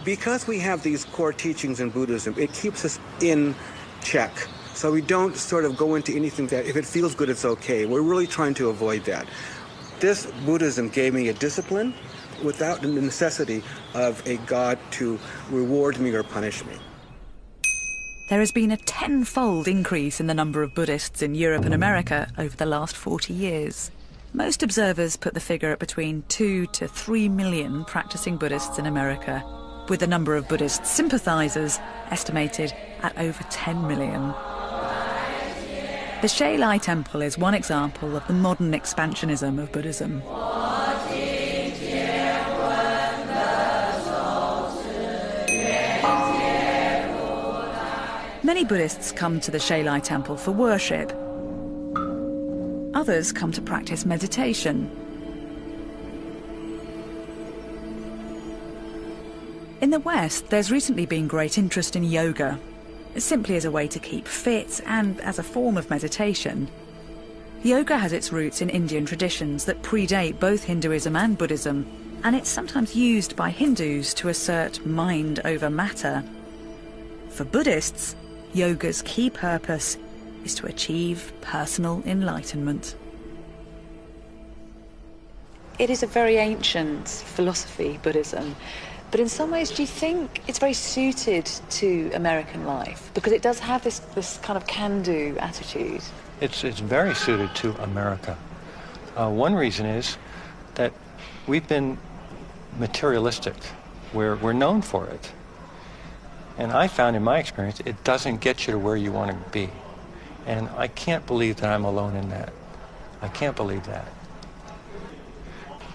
Because we have these core teachings in Buddhism, it keeps us in check. So we don't sort of go into anything that if it feels good, it's okay. We're really trying to avoid that. This Buddhism gave me a discipline without the necessity of a God to reward me or punish me. There has been a tenfold increase in the number of Buddhists in Europe and America over the last 40 years. Most observers put the figure at between 2 to 3 million practicing Buddhists in America, with the number of Buddhist sympathizers estimated at over 10 million. The Hsi Lai Temple is one example of the modern expansionism of Buddhism. Many Buddhists come to the Hsi Lai Temple for worship, Others come to practice meditation. In the West, there's recently been great interest in yoga, simply as a way to keep fit and as a form of meditation. Yoga has its roots in Indian traditions that predate both Hinduism and Buddhism, and it's sometimes used by Hindus to assert mind over matter. For Buddhists, yoga's key purpose is to achieve personal enlightenment. It is a very ancient philosophy, Buddhism, but in some ways, do you think it's very suited to American life? Because it does have this, this kind of can-do attitude. It's, it's very suited to America. Uh, one reason is that we've been materialistic. We're, we're known for it. And I found in my experience, it doesn't get you to where you want to be. And I can't believe that I'm alone in that. I can't believe that.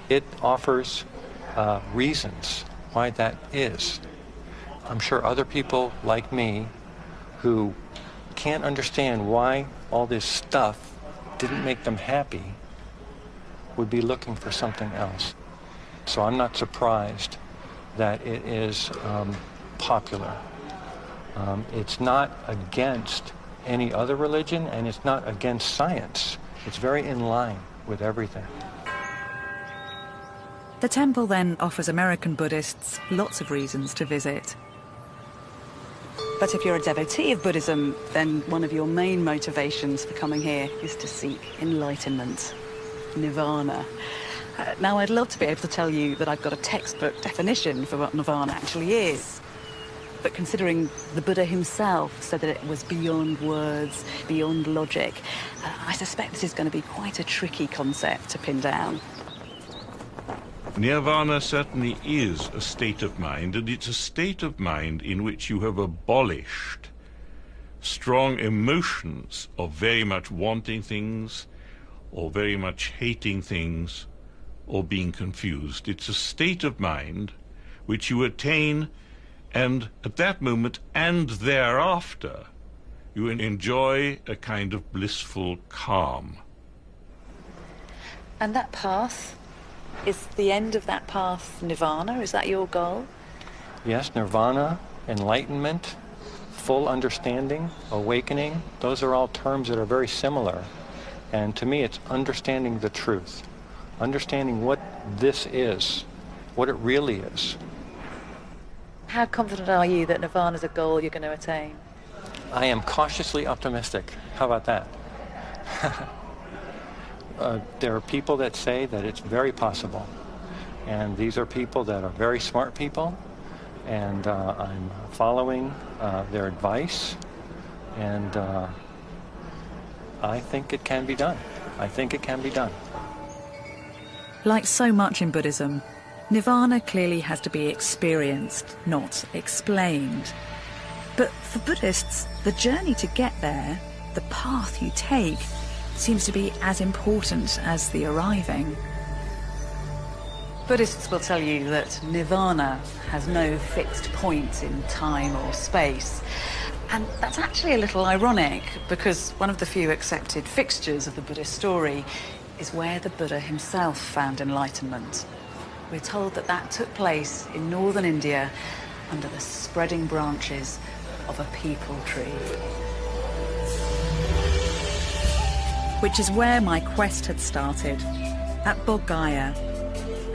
It offers uh, reasons why that is. I'm sure other people like me who can't understand why all this stuff didn't make them happy would be looking for something else. So I'm not surprised that it is um, popular. Um, it's not against any other religion, and it's not against science. It's very in line with everything. The temple then offers American Buddhists lots of reasons to visit. But if you're a devotee of Buddhism, then one of your main motivations for coming here is to seek enlightenment, nirvana. Uh, now, I'd love to be able to tell you that I've got a textbook definition for what nirvana actually is. But considering the Buddha himself said that it was beyond words, beyond logic, uh, I suspect this is going to be quite a tricky concept to pin down. Nirvana certainly is a state of mind, and it's a state of mind in which you have abolished strong emotions of very much wanting things, or very much hating things, or being confused. It's a state of mind which you attain and at that moment and thereafter, you enjoy a kind of blissful calm. And that path, is the end of that path nirvana? Is that your goal? Yes, nirvana, enlightenment, full understanding, awakening, those are all terms that are very similar. And to me, it's understanding the truth, understanding what this is, what it really is. How confident are you that nirvana is a goal you're going to attain? I am cautiously optimistic. How about that? uh, there are people that say that it's very possible. And these are people that are very smart people. and uh, I'm following uh, their advice, and uh, I think it can be done. I think it can be done. Like so much in Buddhism, nirvana clearly has to be experienced, not explained. But for Buddhists, the journey to get there, the path you take, seems to be as important as the arriving. Buddhists will tell you that nirvana has no fixed point in time or space. And that's actually a little ironic because one of the few accepted fixtures of the Buddhist story is where the Buddha himself found enlightenment. We're told that that took place in northern India under the spreading branches of a peepal tree. Which is where my quest had started, at Bodh Gaya,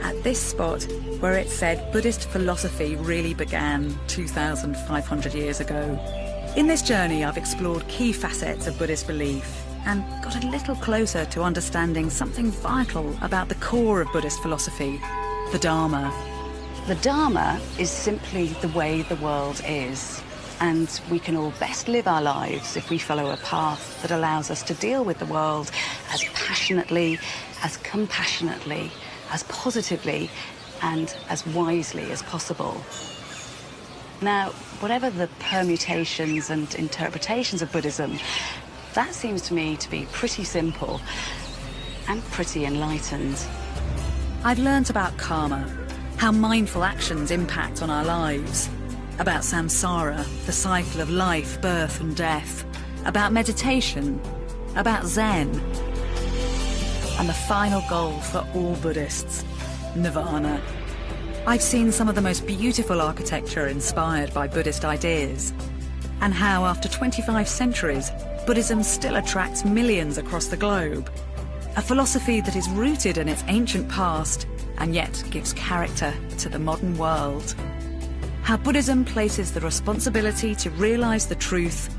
at this spot where it said Buddhist philosophy really began 2,500 years ago. In this journey, I've explored key facets of Buddhist belief and got a little closer to understanding something vital about the core of Buddhist philosophy, the Dharma. The Dharma is simply the way the world is. And we can all best live our lives if we follow a path that allows us to deal with the world as passionately, as compassionately, as positively, and as wisely as possible. Now, whatever the permutations and interpretations of Buddhism, that seems to me to be pretty simple and pretty enlightened. I've learnt about karma, how mindful actions impact on our lives, about samsara, the cycle of life, birth and death, about meditation, about Zen, and the final goal for all Buddhists, nirvana. I've seen some of the most beautiful architecture inspired by Buddhist ideas, and how after 25 centuries, Buddhism still attracts millions across the globe. A philosophy that is rooted in its ancient past and yet gives character to the modern world. How Buddhism places the responsibility to realize the truth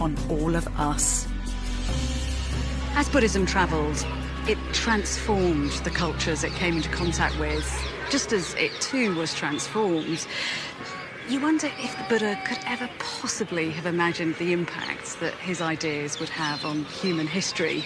on all of us. As Buddhism travelled, it transformed the cultures it came into contact with, just as it too was transformed. You wonder if the Buddha could ever possibly have imagined the impact that his ideas would have on human history,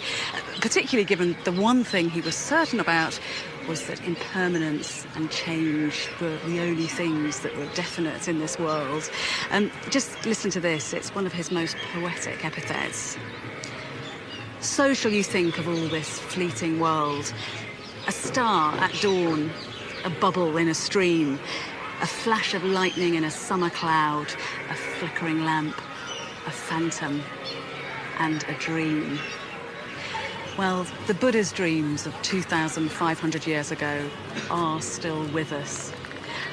particularly given the one thing he was certain about was that impermanence and change were the only things that were definite in this world. And just listen to this, it's one of his most poetic epithets. So shall you think of all this fleeting world. A star at dawn, a bubble in a stream, a flash of lightning in a summer cloud, a flickering lamp, a phantom, and a dream. Well, the Buddha's dreams of 2,500 years ago are still with us.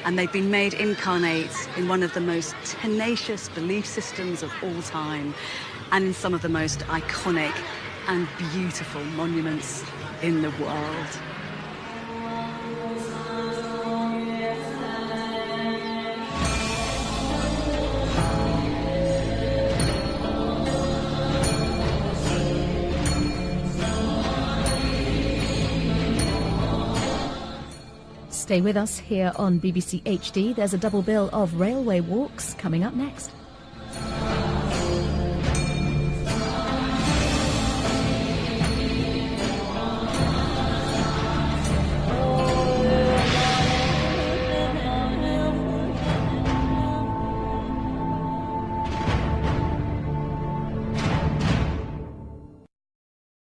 And they've been made incarnate in one of the most tenacious belief systems of all time and in some of the most iconic and beautiful monuments in the world. Stay with us here on BBC HD. There's a double bill of railway walks coming up next.